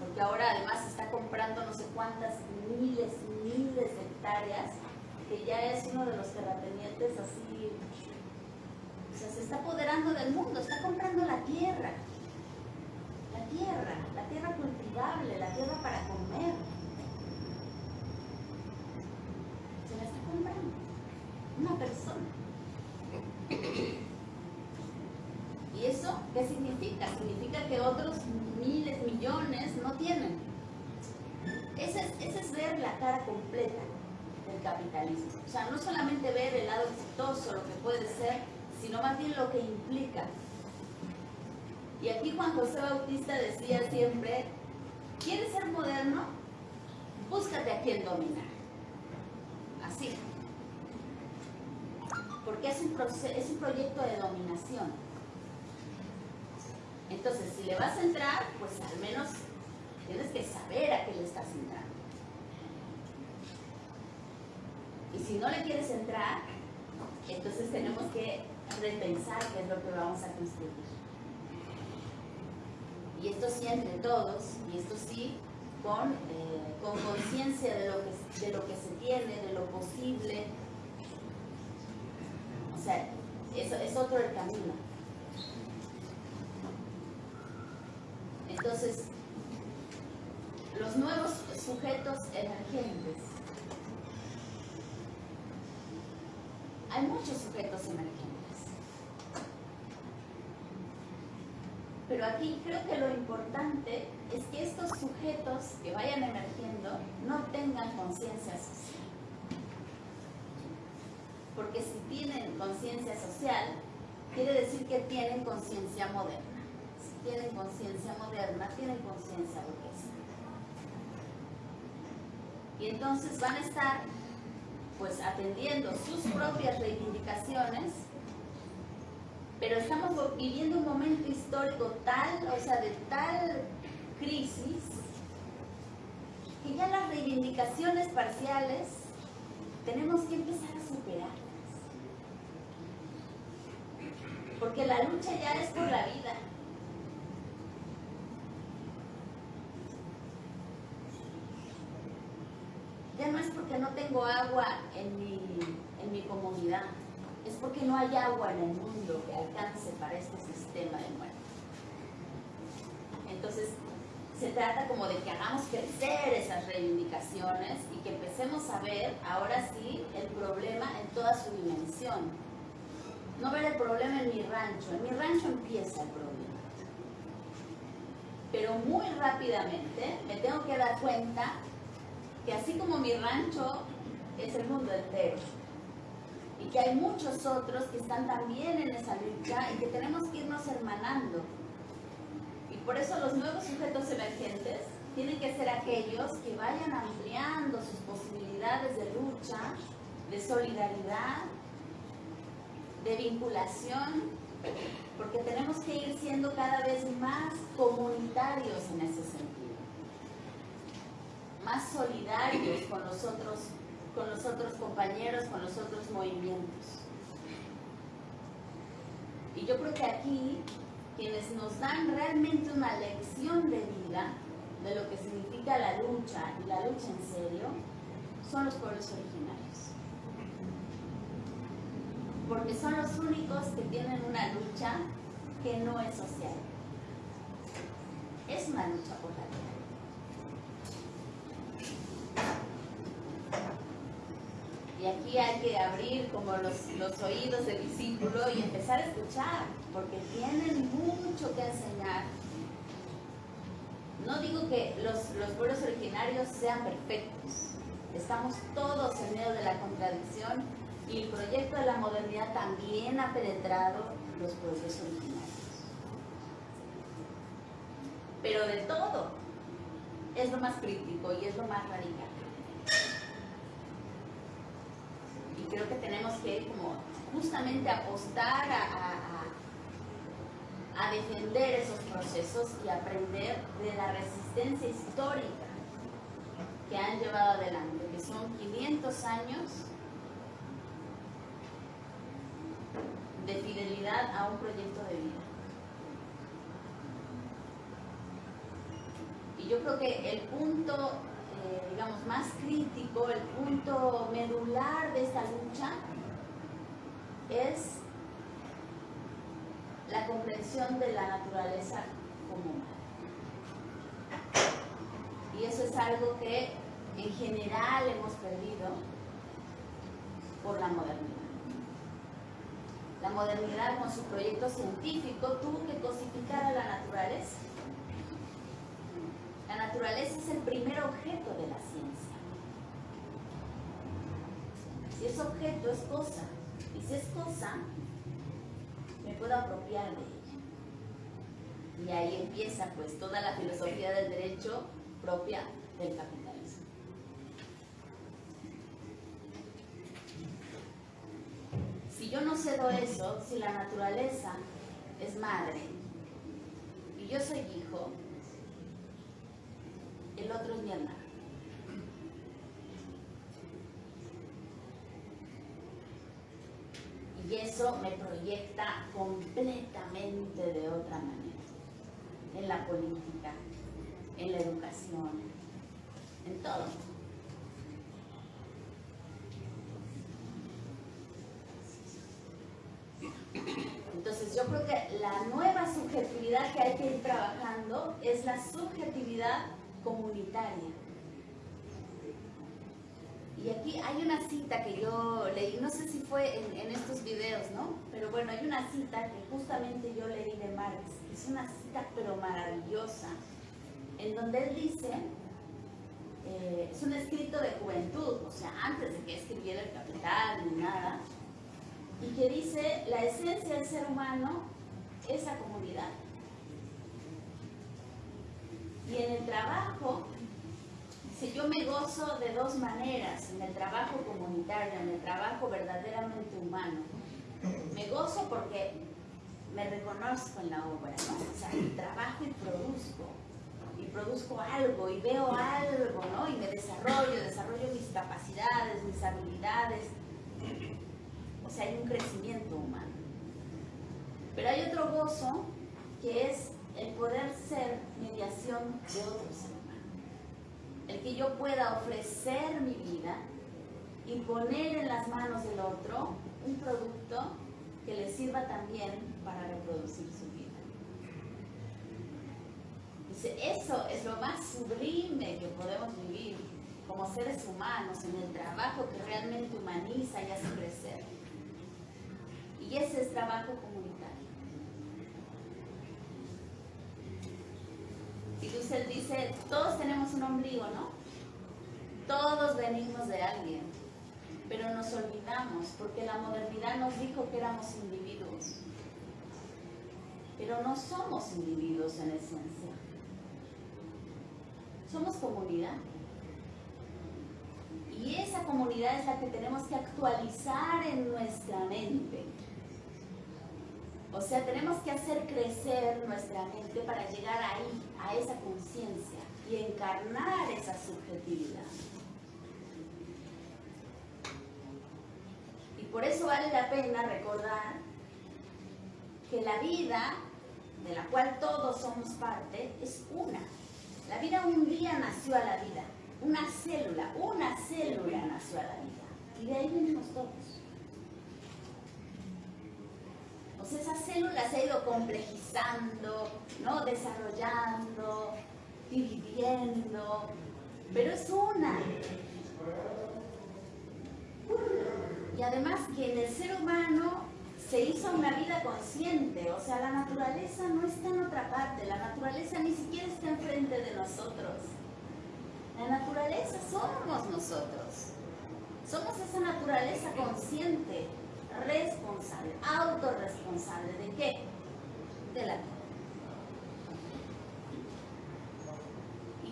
porque ahora además está comprando no sé cuántas miles miles de hectáreas, que ya es uno de los terratenientes así, o sea, se está apoderando del mundo, está comprando la tierra, la tierra, la tierra cultivable, la tierra para comer. Una persona. ¿Y eso qué significa? Significa que otros miles, millones no tienen. Ese es, ese es ver la cara completa del capitalismo. O sea, no solamente ver el lado exitoso, lo que puede ser, sino más bien lo que implica. Y aquí Juan José Bautista decía siempre, ¿quieres ser moderno? Búscate a quien dominar. Así. Porque es un, es un proyecto de dominación. Entonces, si le vas a entrar, pues al menos tienes que saber a qué le estás entrando. Y si no le quieres entrar, entonces tenemos que repensar qué es lo que vamos a construir. Y esto sí entre todos, y esto sí con eh, con conciencia de, de lo que se tiene, de lo posible. O sea, eso es otro el camino. Entonces, los nuevos sujetos emergentes. Hay muchos sujetos emergentes. Pero aquí creo que lo importante es que estos sujetos que vayan emergiendo no tengan conciencia social. Porque si tienen conciencia social, quiere decir que tienen conciencia moderna. Si tienen conciencia moderna, tienen conciencia burguesa. Y entonces van a estar pues atendiendo sus propias reivindicaciones pero estamos viviendo un momento histórico tal, o sea, de tal crisis, que ya las reivindicaciones parciales tenemos que empezar a superarlas. Porque la lucha ya es por la vida. Ya no es porque no tengo agua en mi, en mi comunidad, es porque no hay agua en el mundo que alcance para este sistema de muerte. Entonces, se trata como de que hagamos crecer esas reivindicaciones y que empecemos a ver ahora sí el problema en toda su dimensión. No ver el problema en mi rancho, en mi rancho empieza el problema. Pero muy rápidamente me tengo que dar cuenta que así como mi rancho es el mundo entero que hay muchos otros que están también en esa lucha y que tenemos que irnos hermanando. Por eso los nuevos sujetos emergentes tienen que ser aquellos que vayan ampliando sus posibilidades de lucha, de solidaridad, de vinculación, porque tenemos que ir siendo cada vez más comunitarios en ese sentido, más solidarios con los otros, con los otros compañeros, con los otros movimientos. Y yo creo que aquí quienes nos dan realmente una lección de vida de lo que significa la lucha y la lucha en serio, son los pueblos originarios. Porque son los únicos que tienen una lucha que no es social. Es una lucha por la vida. Y aquí hay que abrir como los, los oídos del discípulo y empezar a escuchar, porque tienen mucho que enseñar. No digo que los, los pueblos originarios sean perfectos, estamos todos en medio de la contradicción y el proyecto de la modernidad también ha penetrado los pueblos originarios. Pero de todo es lo más crítico y es lo más radical. Creo que tenemos que como justamente apostar a, a, defender esos procesos y aprender de la resistencia histórica que han llevado adelante, que son 500 años de fidelidad a un proyecto de vida. Y yo creo que el punto eh, digamos, más crítico, el punto medular de esta lucha es la comprensión de la naturaleza común. Y eso es algo que en general hemos perdido por la modernidad. La modernidad con su proyecto científico tuvo que cosificar a la naturaleza la naturaleza es el primer objeto de la ciencia. Si es objeto, es cosa. Y si es cosa, me puedo apropiar de ella. Y ahí empieza pues toda la filosofía del derecho propia del capitalismo. Si yo no cedo eso, si la naturaleza es madre y yo soy hijo, el otro es hermano. Y eso me proyecta completamente de otra manera, en la política, en la educación, en todo. Entonces yo creo que la nueva subjetividad que hay que ir trabajando es la subjetividad comunitaria. Y aquí hay una cita que yo leí, no sé si fue en, estos videos, ¿no? Pero bueno, hay una cita que justamente yo leí de Marx, es una cita pero maravillosa, en donde él dice, eh, es un escrito de juventud, o sea, antes de que escribiera el capital ni nada, y que dice, la esencia del ser humano es la comunidad. Y en el trabajo, si yo me gozo de dos maneras, en el trabajo comunitario, en el trabajo verdaderamente humano, me gozo porque me reconozco en la obra, ¿no? O sea, trabajo y produzco, y produzco algo, y veo algo, ¿no? Y me desarrollo, desarrollo mis capacidades, mis habilidades. O sea, hay un crecimiento humano. otro gozo que es el poder ser mediación de otro ser. El que yo pueda ofrecer mi vida y poner en las manos del otro un producto que le sirva también para reproducir su vida. Dice, eso es lo más sublime que podemos vivir como seres humanos en el trabajo que realmente humaniza y hace crecer. Y ese es trabajo comunitario. Y Dussel dice, todos tenemos un ombligo, ¿no? Todos venimos de alguien, pero nos olvidamos porque la modernidad nos dijo que éramos individuos. Pero no somos individuos en esencia. Somos comunidad. Y esa comunidad es la que tenemos que actualizar en nuestra mente. O sea, tenemos que hacer crecer nuestra mente para llegar ahí, a esa conciencia y encarnar esa subjetividad. Y por eso vale la pena recordar que la vida, de la cual todos somos parte, es una. La vida un día nació a la vida, una célula, una célula nació a la vida. Y de ahí venimos todos. Sea, esa célula se ha ido complejizando, ¿no? desarrollando, dividiendo, pero es una. Y además que en el ser humano se hizo una vida consciente, o sea, la naturaleza no está en otra parte, la naturaleza ni siquiera está enfrente de nosotros. La naturaleza somos nosotros. Somos esa naturaleza consciente, responsable, autorresponsable. ¿De qué? De la vida.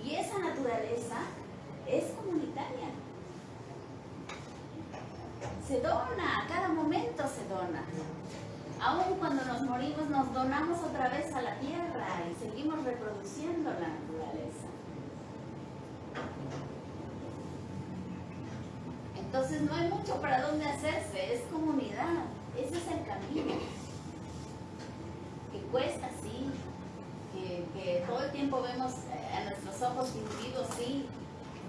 Y esa naturaleza es comunitaria se dona, a cada momento se dona. Aún cuando nos morimos nos donamos otra vez a la tierra y seguimos reproduciendo la naturaleza. Entonces no hay mucho para dónde hacerse, es comunidad, ese es el camino. Que cuesta, sí, que, todo el tiempo vemos eh, a nuestros ojos individuos, sí,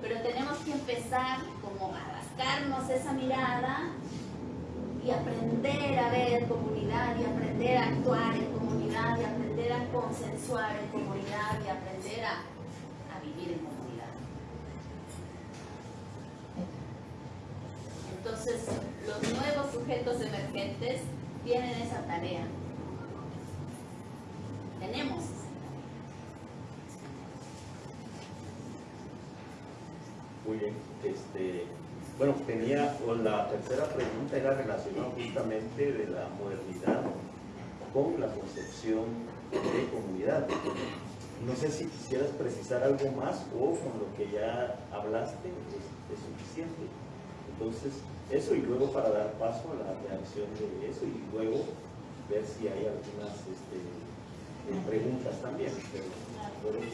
pero tenemos que empezar como a rascarnos esa mirada y aprender a ver comunidad y aprender a actuar en comunidad y aprender a consensuar en comunidad y aprender a, a vivir en comunidad. Entonces, los nuevos sujetos emergentes tienen esa tarea. Tenemos Muy bien. Este, bueno, tenía, la tercera pregunta era relacionada justamente de la modernidad con la concepción de comunidad. No sé si quisieras precisar algo más o con lo que ya hablaste es, suficiente. Entonces, eso y luego para dar paso a la reacción de eso y luego ver si hay algunas este, preguntas también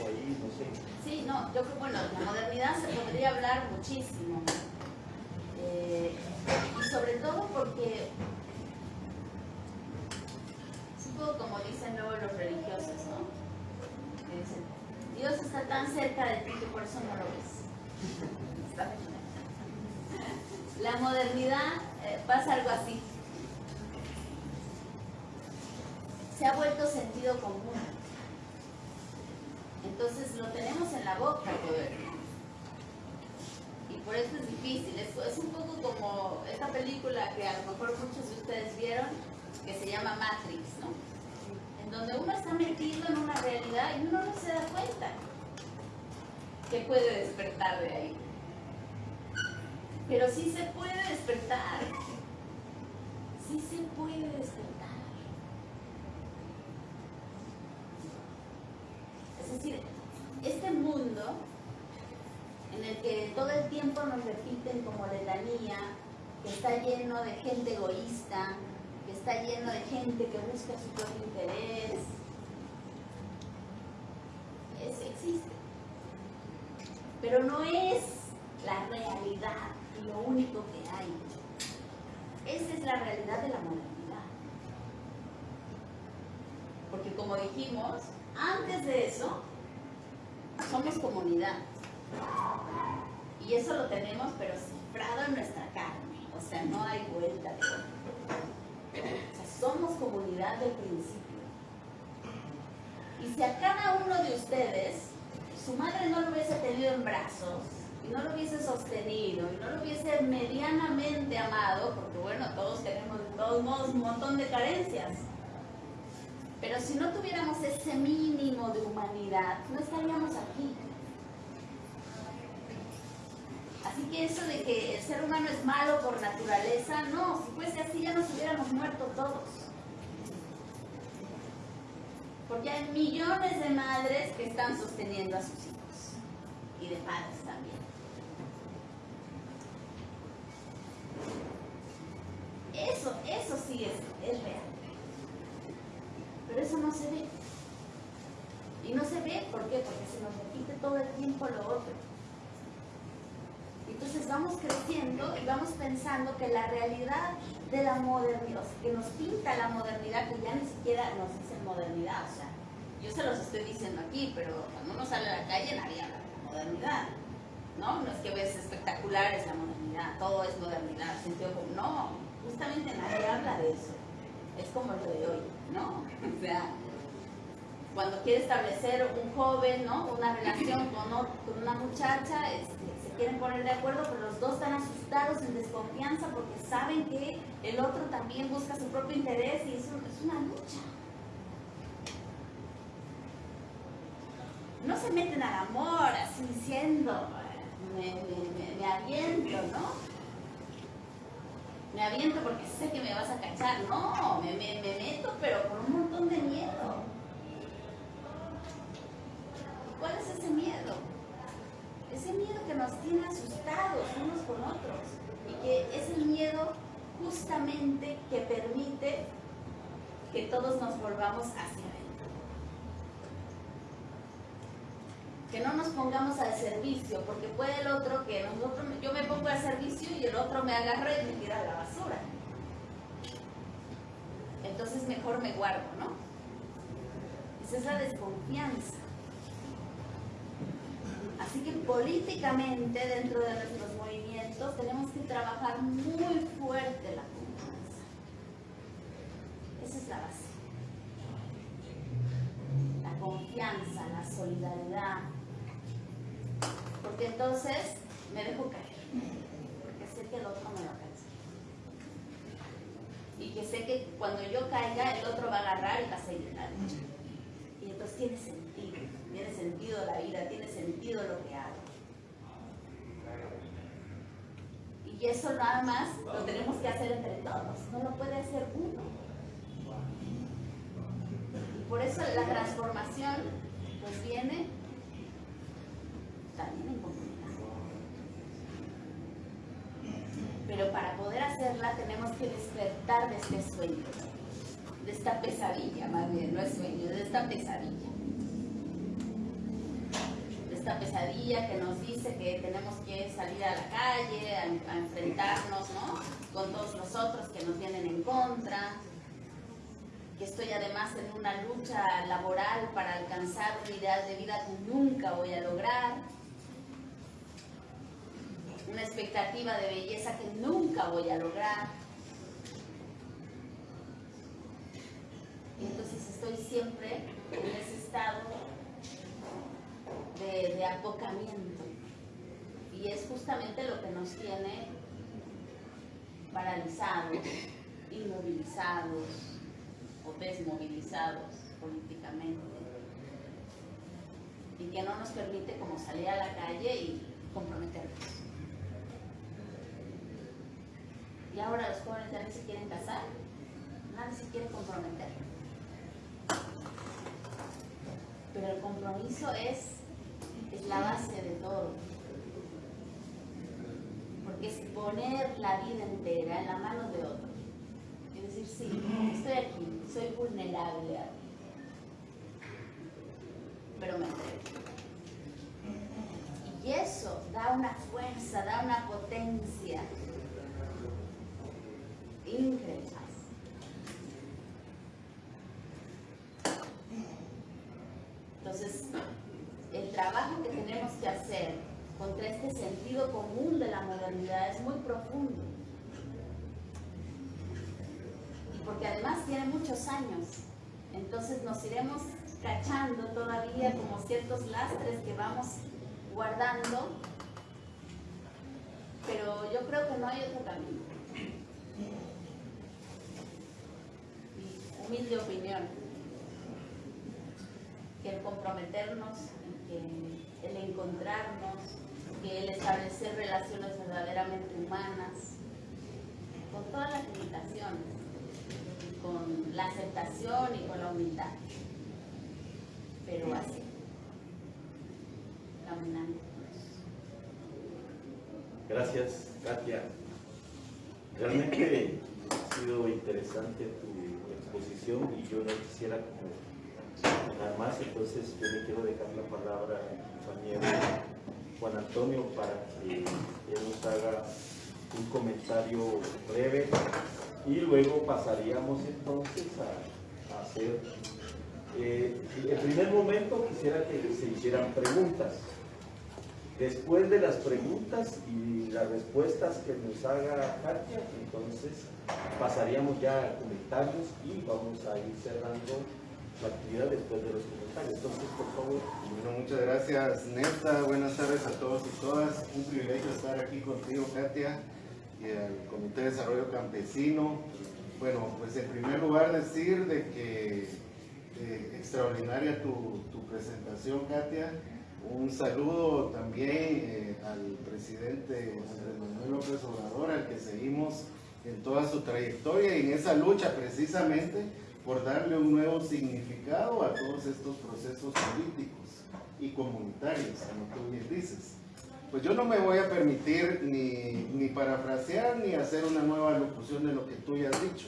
ahí, no sé. Sí, no, yo creo, bueno, la modernidad se podría hablar muchísimo. Eh, y sobre todo porque, supongo como dicen luego los religiosos, ¿no? Que dicen, Dios está tan cerca de ti que por eso no lo ves. La modernidad eh, pasa algo así. Se ha vuelto sentido común. Entonces lo tenemos en la boca poder. Y por eso es difícil. Es, es un poco como esta película que a lo mejor muchos de ustedes vieron, que se llama Matrix, ¿no? En donde uno está metido en una realidad y uno no se da cuenta que puede despertar de ahí. Pero sí se puede despertar. Sí se puede despertar. Es decir, este mundo en el que todo el tiempo nos repiten como letanía, que está lleno de gente egoísta, que está lleno de gente que busca su propio interés, existe. Pero no es la realidad lo único que hay. Esa es la realidad de la modernidad. como dijimos, antes de eso, somos comunidad. Y eso lo tenemos, pero cifrado en nuestra carne. O sea, no hay vuelta de O sea, somos comunidad del principio. Y si a cada uno de ustedes, su madre no lo hubiese tenido en brazos, y no lo hubiese sostenido, y no lo hubiese medianamente amado, porque bueno, todos tenemos de todos modos un montón de carencias. Pero si no tuviéramos ese mínimo de humanidad, no estaríamos aquí. Así que eso de que el ser humano es malo por naturaleza, no, si fuese así ya nos hubiéramos muerto todos. Porque hay millones de madres que están sosteniendo a sus hijos y de padres también. Eso, eso sí es, es real. Pero eso no se ve. Y no se ve, ¿por qué? Porque se nos repite todo el tiempo lo otro. Entonces vamos creciendo y vamos pensando que la realidad de la modernidad, que nos pinta la modernidad, que ya ni siquiera nos dice modernidad, o sea, yo se los estoy diciendo aquí, pero cuando uno sale a la calle nadie habla de modernidad, ¿no? No es que ves espectacular es la modernidad, todo es modernidad, sentido como, no, justamente nadie habla de eso, es como lo de hoy, ¿no? O sea, cuando quiere establecer un joven, ¿no? Una relación con, con una muchacha, este, quieren poner de acuerdo, pero los dos están asustados, en desconfianza, porque saben que el otro también busca su propio interés y eso es una lucha. No se meten al amor así diciendo, me, aviento, ¿no? Me aviento porque sé que me vas a cachar. No, me, me meto, pero con un montón de miedo. ¿Cuál es ese miedo? ese miedo que nos tiene asustados unos con otros y que es el miedo justamente que permite que todos nos volvamos hacia adentro. Que no nos pongamos al servicio, porque puede el otro que nosotros, yo me pongo al servicio y el otro me agarra y me tira a la basura. Entonces mejor me guardo, ¿no? Esa es la desconfianza. Así que políticamente dentro de nuestros movimientos tenemos que trabajar muy fuerte la confianza. Esa es la base. La confianza, la solidaridad. Porque entonces me dejo caer. Porque sé que el otro me va a caer. Y que sé que cuando yo caiga el otro va a agarrar y va a seguir la lucha. Y entonces tiene sentido tiene sentido la vida, tiene sentido lo que hago. Y eso nada más lo tenemos que hacer entre todos, no lo puede hacer uno. Y por eso la transformación pues viene también en comunidad. Pero para poder hacerla tenemos que despertar de este sueño, de esta pesadilla más bien, no es sueño, de esta pesadilla. Esta pesadilla que nos dice que tenemos que salir a la calle, a, enfrentarnos con todos los otros que nos vienen en contra, que estoy además en una lucha laboral para alcanzar un ideal de vida que nunca voy a lograr, una expectativa de belleza que nunca voy a lograr. Y entonces estoy siempre en ese estado de, de apocamiento. Y es justamente lo que nos tiene paralizados, inmovilizados o desmovilizados políticamente. Y que no nos permite como salir a la calle y comprometernos. Y ahora los jóvenes ya se quieren casar, nadie se quiere comprometer. Pero el compromiso es es la base de todo. Porque es poner la vida entera en la mano de otro. Es decir, sí, estoy aquí, soy vulnerable a ti. Pero me entrego. Y eso da una fuerza, da una potencia increíble. Entonces, el trabajo que tenemos que hacer contra este sentido común de la modernidad es muy profundo. Porque además tiene muchos años. Entonces nos iremos cachando todavía como ciertos lastres que vamos guardando, pero yo creo que no hay otro camino. Mi humilde opinión, que el comprometernos, que el encontrarnos, que el establecer relaciones verdaderamente humanas, con todas las limitaciones, con la aceptación y con la humildad pero así, caminando. Gracias, Katia. Realmente ha sido interesante y yo no quisiera nada más, entonces yo le quiero dejar la palabra a mi compañero Juan Antonio para que él nos haga un comentario breve y luego pasaríamos entonces a, a hacer eh, en primer momento quisiera que se hicieran preguntas. Después de las preguntas y las respuestas que nos haga Katia, entonces pasaríamos ya a comentarios y vamos a ir cerrando la actividad después de los comentarios. Entonces, por favor. Bueno, muchas gracias, Neta. Buenas tardes a todos y todas. Un privilegio estar aquí contigo, Katia, y al Comité de Desarrollo Campesino. Bueno, pues en primer lugar decir de que eh, extraordinaria tu, presentación, Katia. Un saludo también eh, al presidente Andrés Manuel López Obrador, al que seguimos en toda su trayectoria y en esa lucha precisamente por darle un nuevo significado a todos estos procesos políticos y comunitarios, como tú bien dices. Pues yo no me voy a permitir ni, ni parafrasear ni hacer una nueva locución de lo que tú ya has dicho.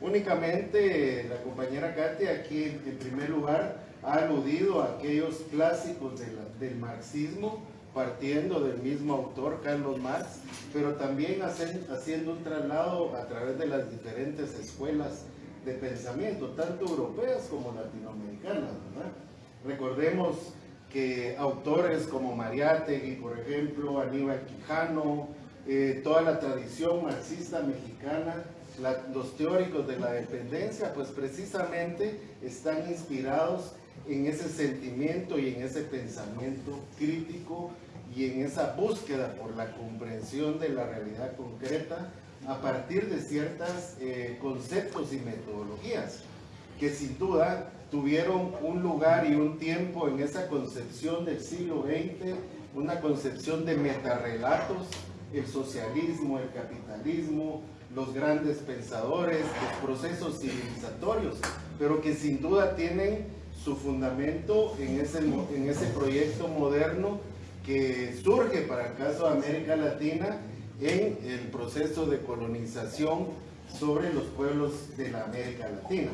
Únicamente la compañera Katia aquí en primer lugar ha aludido a aquellos clásicos del marxismo, partiendo del mismo autor, Carlos Marx, pero también haciendo un traslado a través de las diferentes escuelas de pensamiento, tanto europeas como latinoamericanas. Recordemos que autores como Mariátegui, por ejemplo, Aníbal Quijano, eh, toda la tradición marxista mexicana, los teóricos de la dependencia, pues precisamente están inspirados en ese sentimiento y en ese pensamiento crítico y en esa búsqueda por la comprensión de la realidad concreta a partir de ciertos eh, conceptos y metodologías que sin duda tuvieron un lugar y un tiempo en esa concepción del siglo XX, una concepción de metarrelatos, el socialismo, el capitalismo, los grandes pensadores, los procesos civilizatorios, pero que sin duda tienen su fundamento en ese, en ese proyecto moderno que surge para el caso de América Latina en el proceso de colonización sobre los pueblos de la América Latina.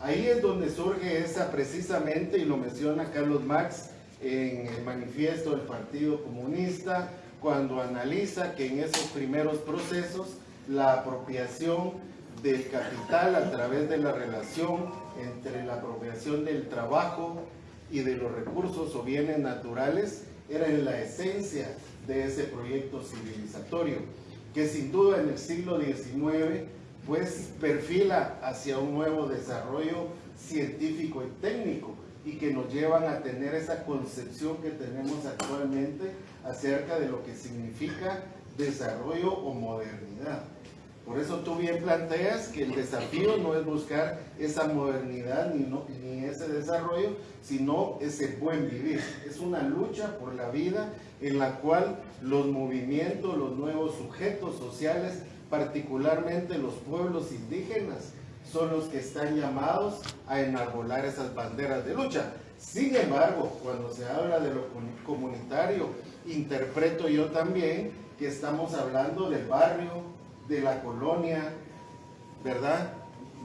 Ahí es donde surge esa precisamente, y lo menciona Carlos Marx en el manifiesto del Partido Comunista, cuando analiza que en esos primeros procesos la apropiación del capital a través de la relación entre la apropiación del trabajo y de los recursos o bienes naturales era en la esencia de ese proyecto civilizatorio, que sin duda en el siglo XIX pues perfila hacia un nuevo desarrollo científico y técnico y que nos llevan a tener esa concepción que tenemos actualmente acerca de lo que significa desarrollo o modernidad. Por eso tú bien planteas que el desafío no es buscar esa modernidad ni, ni ese desarrollo, sino ese buen vivir. Es una lucha por la vida en la cual los movimientos, los nuevos sujetos sociales, particularmente los pueblos indígenas, son los que están llamados a enarbolar esas banderas de lucha. Sin embargo, cuando se habla de lo comunitario, interpreto yo también que estamos hablando del barrio, de la colonia, ¿verdad?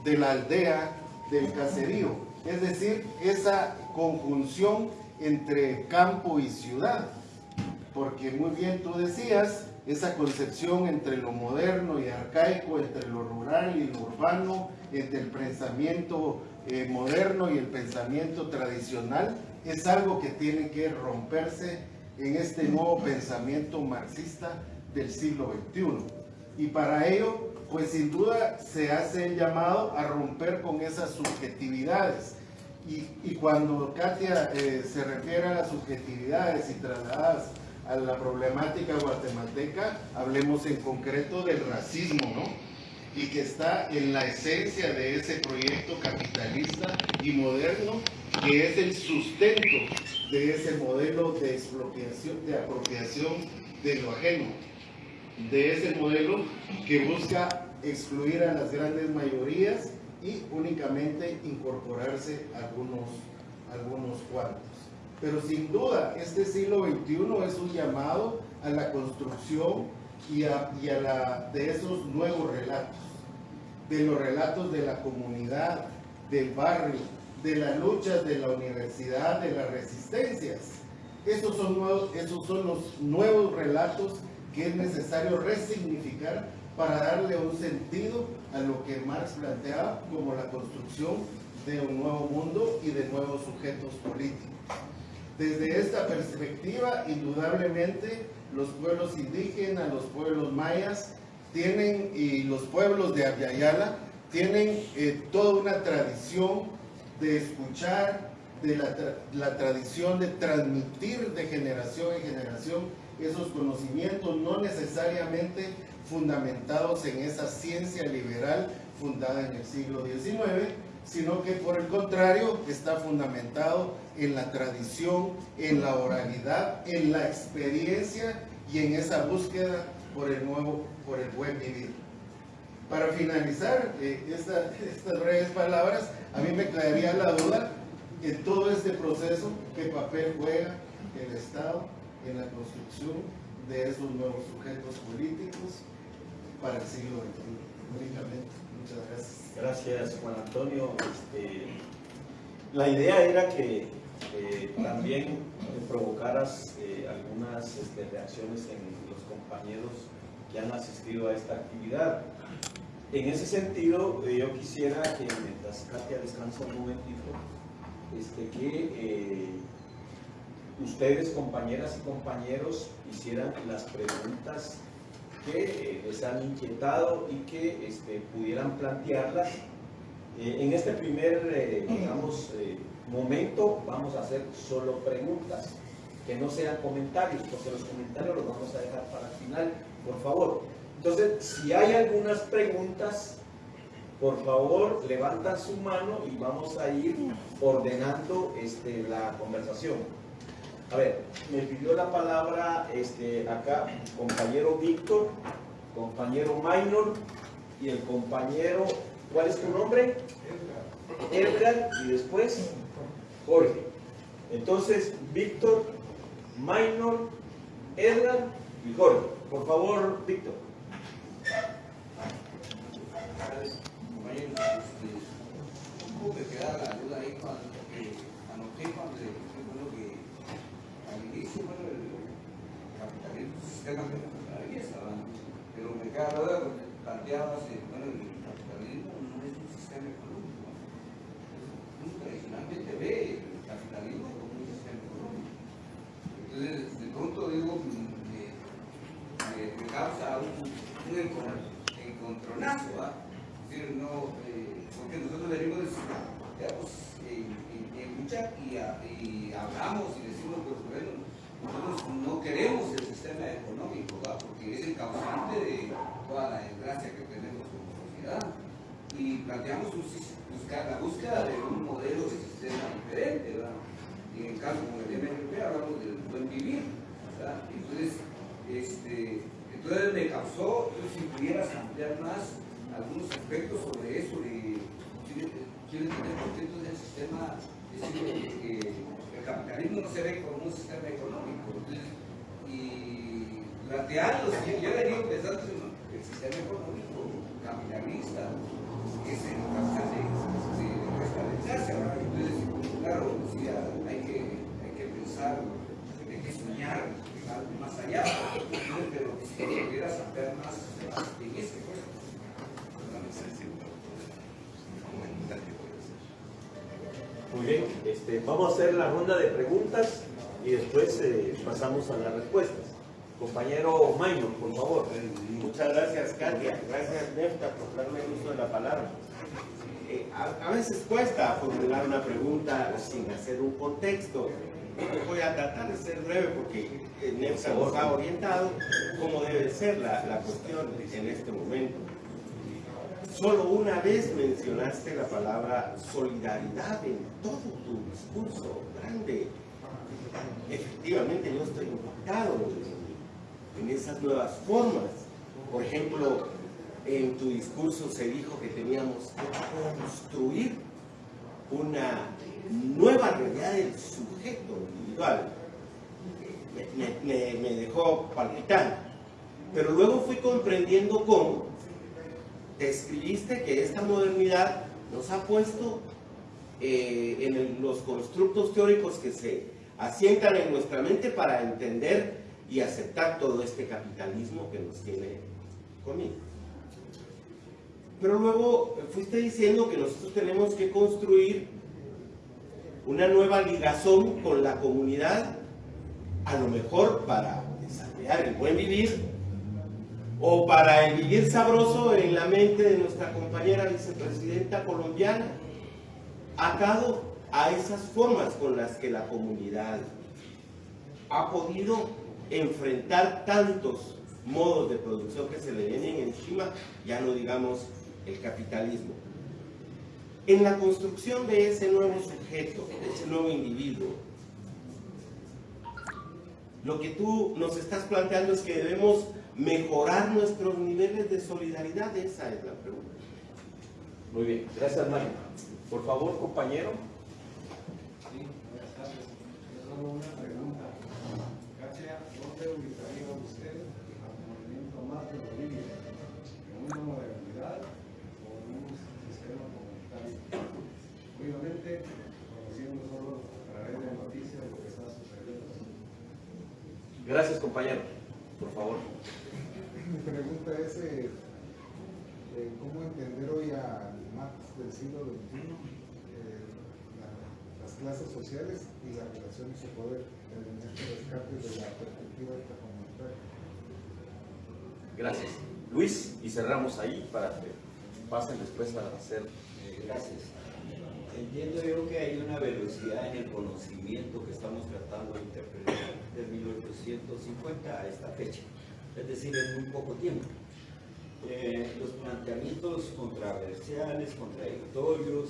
De la aldea, del caserío. Es decir, esa conjunción entre campo y ciudad. Porque muy bien tú decías esa concepción entre lo moderno y arcaico, entre lo rural y lo urbano, entre el pensamiento eh, moderno y el pensamiento tradicional, es algo que tiene que romperse en este nuevo pensamiento marxista del siglo XXI. Y para ello, pues sin duda se hace el llamado a romper con esas subjetividades. Y, cuando Katia eh, se refiere a las subjetividades y trasladadas a la problemática guatemalteca, hablemos en concreto del racismo, ¿no? Y que está en la esencia de ese proyecto capitalista y moderno, que es el sustento de ese modelo de expropiación, de apropiación de lo ajeno, de ese modelo que busca excluir a las grandes mayorías y únicamente incorporarse algunos, algunos cuantos. Pero sin duda, este siglo XXI es un llamado a la construcción y a, y a la, de esos nuevos relatos, de los relatos de la comunidad, del barrio, de las luchas de la universidad, de las resistencias. Esos son, esos son los nuevos relatos que es necesario resignificar para darle un sentido a lo que Marx planteaba como la construcción de un nuevo mundo y de nuevos sujetos políticos. Desde esta perspectiva, indudablemente, los pueblos indígenas, los pueblos mayas, tienen, y los pueblos de Aviala, tienen eh, toda una tradición de escuchar, de la, tradición de transmitir de generación en generación esos conocimientos, no necesariamente fundamentados en esa ciencia liberal fundada en el siglo XIX, sino que por el contrario está fundamentado en la tradición, en la oralidad, en la experiencia y en esa búsqueda por el nuevo, por el buen vivir. Para finalizar eh, estas breves palabras, a mí me quedaría la duda en todo este proceso, qué papel juega el Estado en la construcción de esos nuevos sujetos políticos para el siglo XXI. Únicamente. Muchas gracias. Gracias, Juan Antonio. Este, la idea era que eh, también provocaras eh, algunas este, reacciones en los compañeros que han asistido a esta actividad. En ese sentido, eh, yo quisiera que mientras Katia descansa un momentito, este, que ustedes, compañeras y compañeros, hicieran las preguntas que eh, les han inquietado y que este, pudieran plantearlas. Eh, en este primer, eh, digamos, momento vamos a hacer solo preguntas, que no sean comentarios, porque los comentarios los vamos a dejar para el final, por favor. Entonces, si hay algunas preguntas, por favor, levantan su mano y vamos a ir ordenando este, la conversación. A ver, me pidió la palabra este, acá compañero Víctor, compañero Minor y el compañero, ¿cuál es tu nombre? Edgar. Edgar y después Jorge. Entonces, Víctor, Minor, Edgar y Jorge. Por favor, Víctor. ¿Cómo me queda la duda ahí cuando eh, anoté cuando bueno, el capitalismo sistema que la belleza, pero me duda porque planteabas, bueno, el capitalismo no es un sistema económico. Uno tradicionalmente ve el capitalismo como un sistema económico. Entonces, de pronto digo, me, me, causa un, un encontronazo, decir, no, eh, porque nosotros venimos, digamos, en, lucha y, y hablamos y pues nosotros no queremos el sistema económico, porque es el causante de toda la desgracia que tenemos como sociedad. Y planteamos buscar, la búsqueda de un modelo de sistema diferente. ¿verdad? Y en el caso como el MLP hablamos del buen vivir. Entonces, este, entonces me causó, si pudieras ampliar más algunos aspectos sobre eso, de quiero tener contentos del sistema, decir, que capitalismo no se ve como un sistema económico. y yo he venido pensando en el sistema económico capitalista, que es el causante de, restaurantarse. Entonces, claro, sí, hay, que, hay que pensar, hay que soñar más allá. Pero Muy bien, este, vamos a hacer la ronda de preguntas y después eh, pasamos a las respuestas. Compañero Maynor, por favor. Muchas gracias, Katia. Gracias, Nefta, por darme el uso de la palabra. Eh, a, a veces cuesta formular una pregunta sin hacer un contexto. Voy a tratar de ser breve porque eh, Nefta nos ha orientado cómo debe ser la, la cuestión en este momento. Solo una vez mencionaste la palabra solidaridad en todo tu discurso grande. Efectivamente, yo estoy impactado en, esas nuevas formas. Por ejemplo, en tu discurso se dijo que teníamos que construir una nueva realidad del sujeto individual. Me- me dejó palpitando. Pero luego fui comprendiendo cómo describiste que esta modernidad nos ha puesto eh, en los constructos teóricos que se asientan en nuestra mente para entender y aceptar todo este capitalismo que nos tiene conmigo. Pero luego fuiste diciendo que nosotros tenemos que construir una nueva ligazón con la comunidad, a lo mejor para desarrollar el buen vivir o para el vivir sabroso en la mente de nuestra compañera vicepresidenta colombiana, atado a esas formas con las que la comunidad ha podido enfrentar tantos modos de producción que se le vienen encima, ya no digamos el capitalismo. En la construcción de ese nuevo sujeto, de ese nuevo individuo, lo que tú nos estás planteando es que debemos mejorar nuestros niveles de solidaridad, esa es la pregunta. Muy bien, gracias Mario. Por favor, compañero. Sí, buenas tardes. Yo solo una pregunta. Katia, ¿dónde ubicaría usted al movimiento más de Bolivia? ¿En una modernidad o en un sistema comunitario? Obviamente, conociendo solo a través de noticias lo que está sucediendo. Gracias, compañero. Por favor. Mi pregunta es, eh, eh, ¿cómo entender hoy al Marx del siglo XXI eh, la- las clases sociales y las relaciones de poder en este rescate de la perspectiva comunitaria? Gracias. Luis, y cerramos ahí para que pasen después a hacer. Eh, Gracias. Entiendo yo que hay una velocidad en el conocimiento que estamos tratando de interpretar de 1850 a esta fecha, es decir, en muy poco tiempo. Eh, los planteamientos controversiales, contradictorios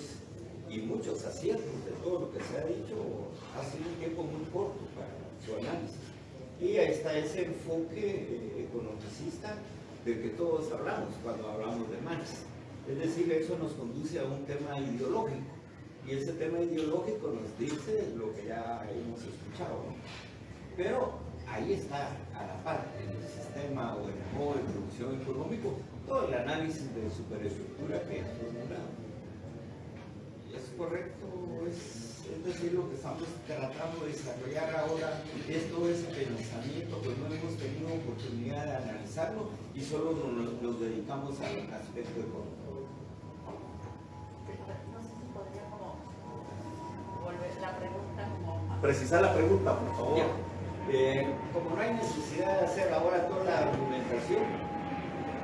y muchos aciertos de todo lo que se ha dicho ha sido un tiempo muy corto para su análisis. Y ahí está ese enfoque eh, economicista del que todos hablamos cuando hablamos de Marx. Es decir, eso nos conduce a un tema ideológico. Y ese tema ideológico nos dice lo que ya hemos escuchado. Pero ahí está a la par en el sistema o en el modo de producción económico todo el análisis de superestructura que formulado. ¿Es correcto? ¿Es, es decir, lo que estamos tratando de desarrollar ahora es todo ese pensamiento que no hemos tenido oportunidad de analizarlo y solo nos, nos dedicamos al aspecto económico. No sé si podría como volver la pregunta como. Precisar la pregunta, por favor. Ya. Eh, como no hay necesidad de hacer ahora toda la argumentación,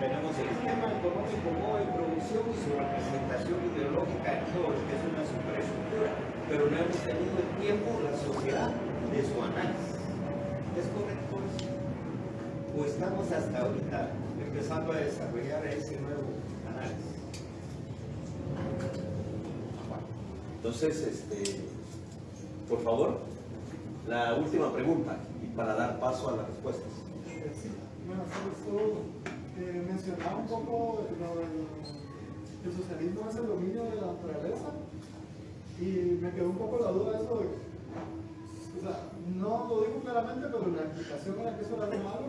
tenemos el sistema económico, modo de producción y su representación ideológica en todo lo que es una superestructura, pero no hemos tenido el tiempo, la sociedad, de su análisis. ¿Es correcto eso? ¿O estamos hasta ahorita empezando a desarrollar ese nuevo análisis? Entonces, este, por favor, la última pregunta y para dar paso a las respuestas. Sí, bueno, eh, mencionaba un poco lo del el socialismo es el dominio de la naturaleza y me quedó un poco la duda de eso de, o sea, no lo digo claramente, pero la explicación era que eso era algo malo,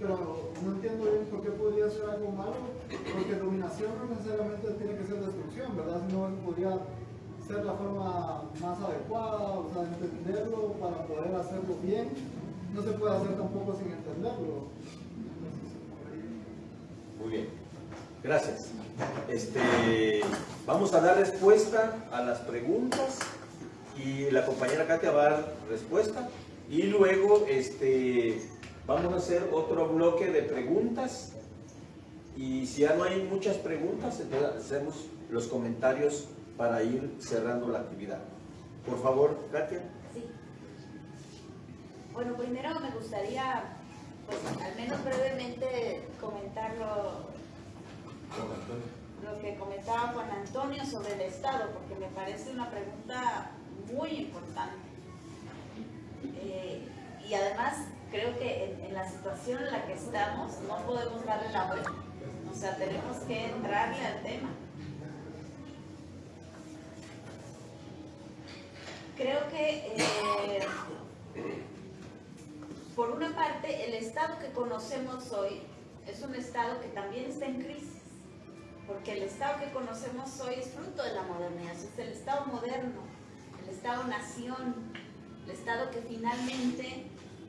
pero no entiendo bien por qué podría ser algo malo, porque dominación no necesariamente tiene que ser destrucción, ¿verdad? Sino podría ser la forma más adecuada, o sea, entenderlo para poder hacerlo bien, no se puede hacer tampoco sin entenderlo. Muy bien. Gracias. Este, vamos a dar respuesta a las preguntas y la compañera Katia va a dar respuesta y luego este, vamos a hacer otro bloque de preguntas y si ya no hay muchas preguntas, entonces hacemos los comentarios para ir cerrando la actividad. Por favor, Katia. Sí. Bueno, primero me gustaría, pues al menos brevemente, comentar lo, lo que comentaba Juan Antonio sobre el Estado, porque me parece una pregunta muy importante. Eh, y además creo que en, en la situación en la que estamos no podemos darle la vuelta. O sea, tenemos que entrarle al tema. Creo que, eh, por una parte, el Estado que conocemos hoy es un Estado que también está en crisis, porque el Estado que conocemos hoy es fruto de la modernidad, es el Estado moderno, el Estado-nación, el Estado que finalmente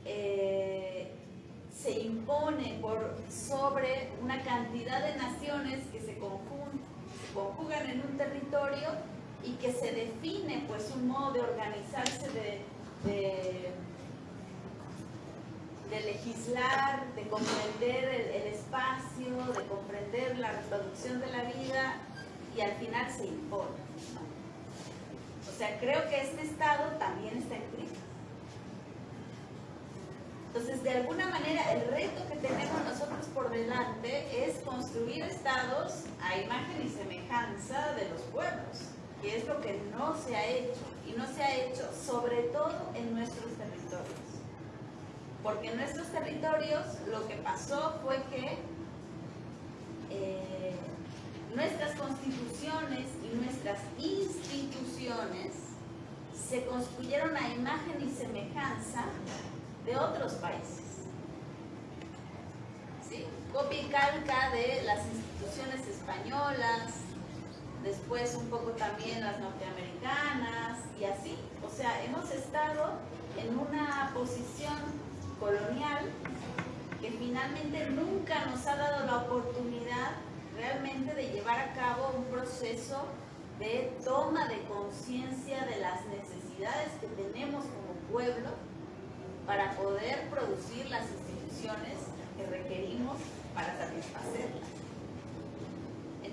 eh, se impone por sobre una cantidad de naciones que se, se conjugan en un territorio y que se define pues un modo de organizarse, de, de, legislar, de comprender el, espacio, de comprender la reproducción de la vida y al final se impone. O sea, creo que este Estado también está en crisis. Entonces, de alguna manera, el reto que tenemos nosotros por delante es construir estados a imagen y semejanza de los pueblos, que es lo que no se ha hecho, y no se ha hecho sobre todo en nuestros territorios. Porque en nuestros territorios lo que pasó fue que eh, nuestras constituciones y nuestras instituciones se construyeron a imagen y semejanza de otros países. ¿Sí? Copia y calca de las instituciones españolas, después un poco también las norteamericanas y así. O sea, hemos estado en una posición colonial que finalmente nunca nos ha dado la oportunidad realmente de llevar a cabo un proceso de toma de conciencia de las necesidades que tenemos como pueblo para poder producir las instituciones que requerimos para satisfacerlas.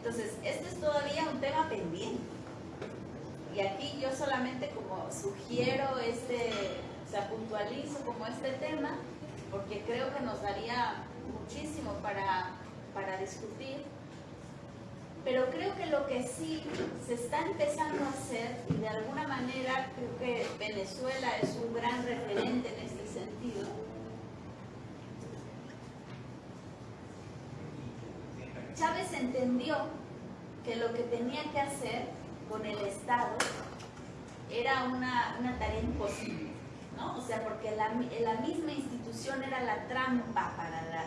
Entonces, esto es todavía un tema pendiente. Y aquí yo solamente como sugiero este, o sea, puntualizo como este tema, porque creo que nos daría muchísimo para, para discutir. Pero creo que lo que sí se está empezando a hacer, y de alguna manera creo que Venezuela es un gran referente en este sentido, Chávez entendió que lo que tenía que hacer con el Estado era una, tarea imposible, ¿no? O sea, porque la, misma institución era la trampa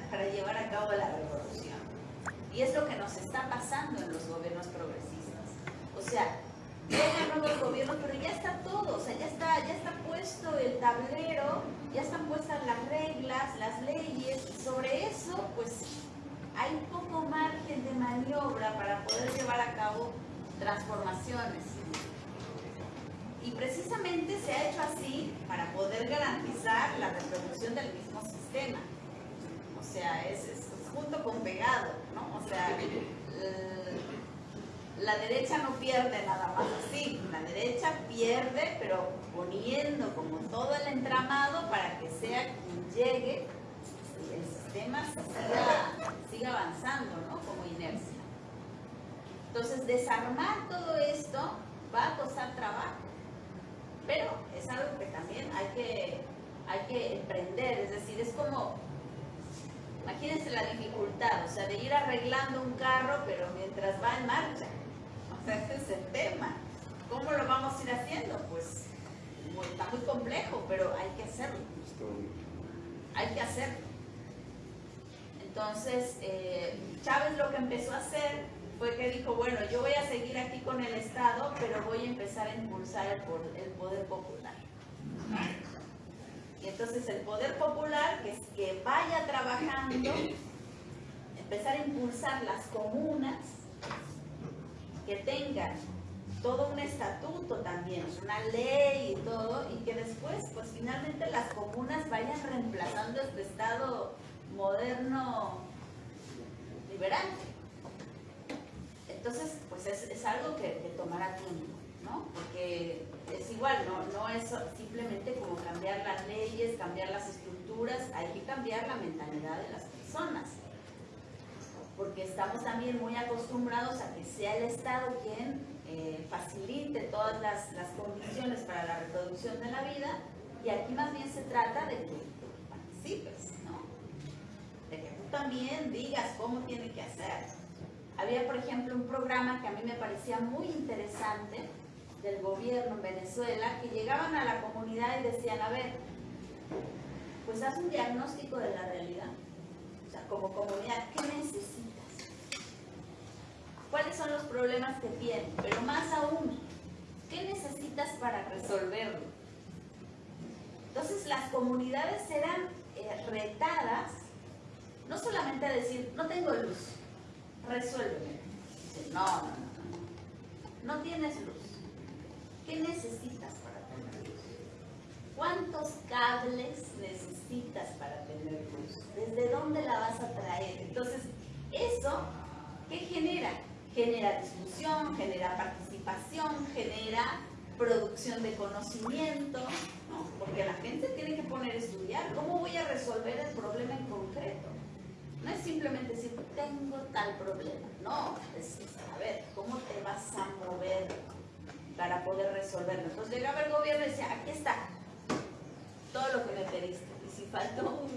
para llevar a cabo la revolución. Y es lo que nos está pasando en los gobiernos progresistas. O sea, llegan nuevos gobiernos, pero ya está todo, o sea, ya está, ya está puesto el tablero, ya están puestas las reglas, las leyes, y sobre eso, pues, hay poco margen de maniobra para poder llevar a cabo transformaciones. Y precisamente se ha hecho así para poder garantizar la reproducción del mismo sistema. O sea, es, es junto con pegado, ¿no? O sea, la derecha no pierde nada más así, la derecha pierde, pero poniendo como todo el entramado para que sea quien llegue sistema siga, siga avanzando, ¿no? Como inercia. Entonces, desarmar todo esto va a costar trabajo, pero es algo que también hay que, hay que emprender, es decir, es como, imagínense la dificultad, o sea, de ir arreglando un carro, pero mientras va en marcha. O sea, ese es el tema. ¿Cómo lo vamos a ir haciendo? Pues está muy complejo, pero hay que hacerlo. Hay que hacerlo. Entonces, eh, Chávez lo que empezó a hacer fue que dijo, bueno, yo voy a seguir aquí con el Estado, pero voy a empezar a impulsar el, po- el poder popular. Y entonces el poder popular, que, es que vaya trabajando, empezar a impulsar las comunas que tengan todo un estatuto también, una ley y todo, y que después, pues finalmente las comunas vayan reemplazando este estado moderno liberal. Entonces, pues es, es algo que, que tomará tiempo, ¿no? Porque es igual, no, no es simplemente como cambiar las leyes, cambiar las estructuras, hay que cambiar la mentalidad de las personas. Porque estamos también muy acostumbrados a que sea el Estado quien eh, facilite todas las, las condiciones para la reproducción de la vida y aquí más bien se trata de que participes, ¿no? De que tú también digas cómo tiene que hacer. Había, por ejemplo, un programa que a mí me parecía muy interesante del gobierno en Venezuela, que llegaban a la comunidad y decían, a ver, pues haz un diagnóstico de la realidad. O sea, como comunidad, ¿qué necesitas? ¿Cuáles son los problemas que tienen? Pero más aún, ¿qué necesitas para resolverlo? Entonces las comunidades eran eh, retadas no solamente decir, no tengo luz, resuélveme. No, no, no. No tienes luz. ¿Qué necesitas para tener luz? ¿Cuántos cables necesitas para tener luz? ¿Desde dónde la vas a traer? Entonces, eso, ¿qué genera? Genera discusión, genera participación, genera producción de conocimiento, ¿no? porque la gente tiene que poner a estudiar cómo voy a resolver el problema en concreto. No es simplemente decir, tengo tal problema, no, es, ver, ¿cómo te vas a mover para poder resolverlo? Entonces llegaba el gobierno y decía, aquí está, todo lo que me pediste. Y si faltó,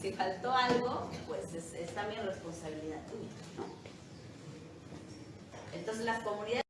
si faltó algo, pues es, es también responsabilidad tuya, ¿no? Entonces las comunidades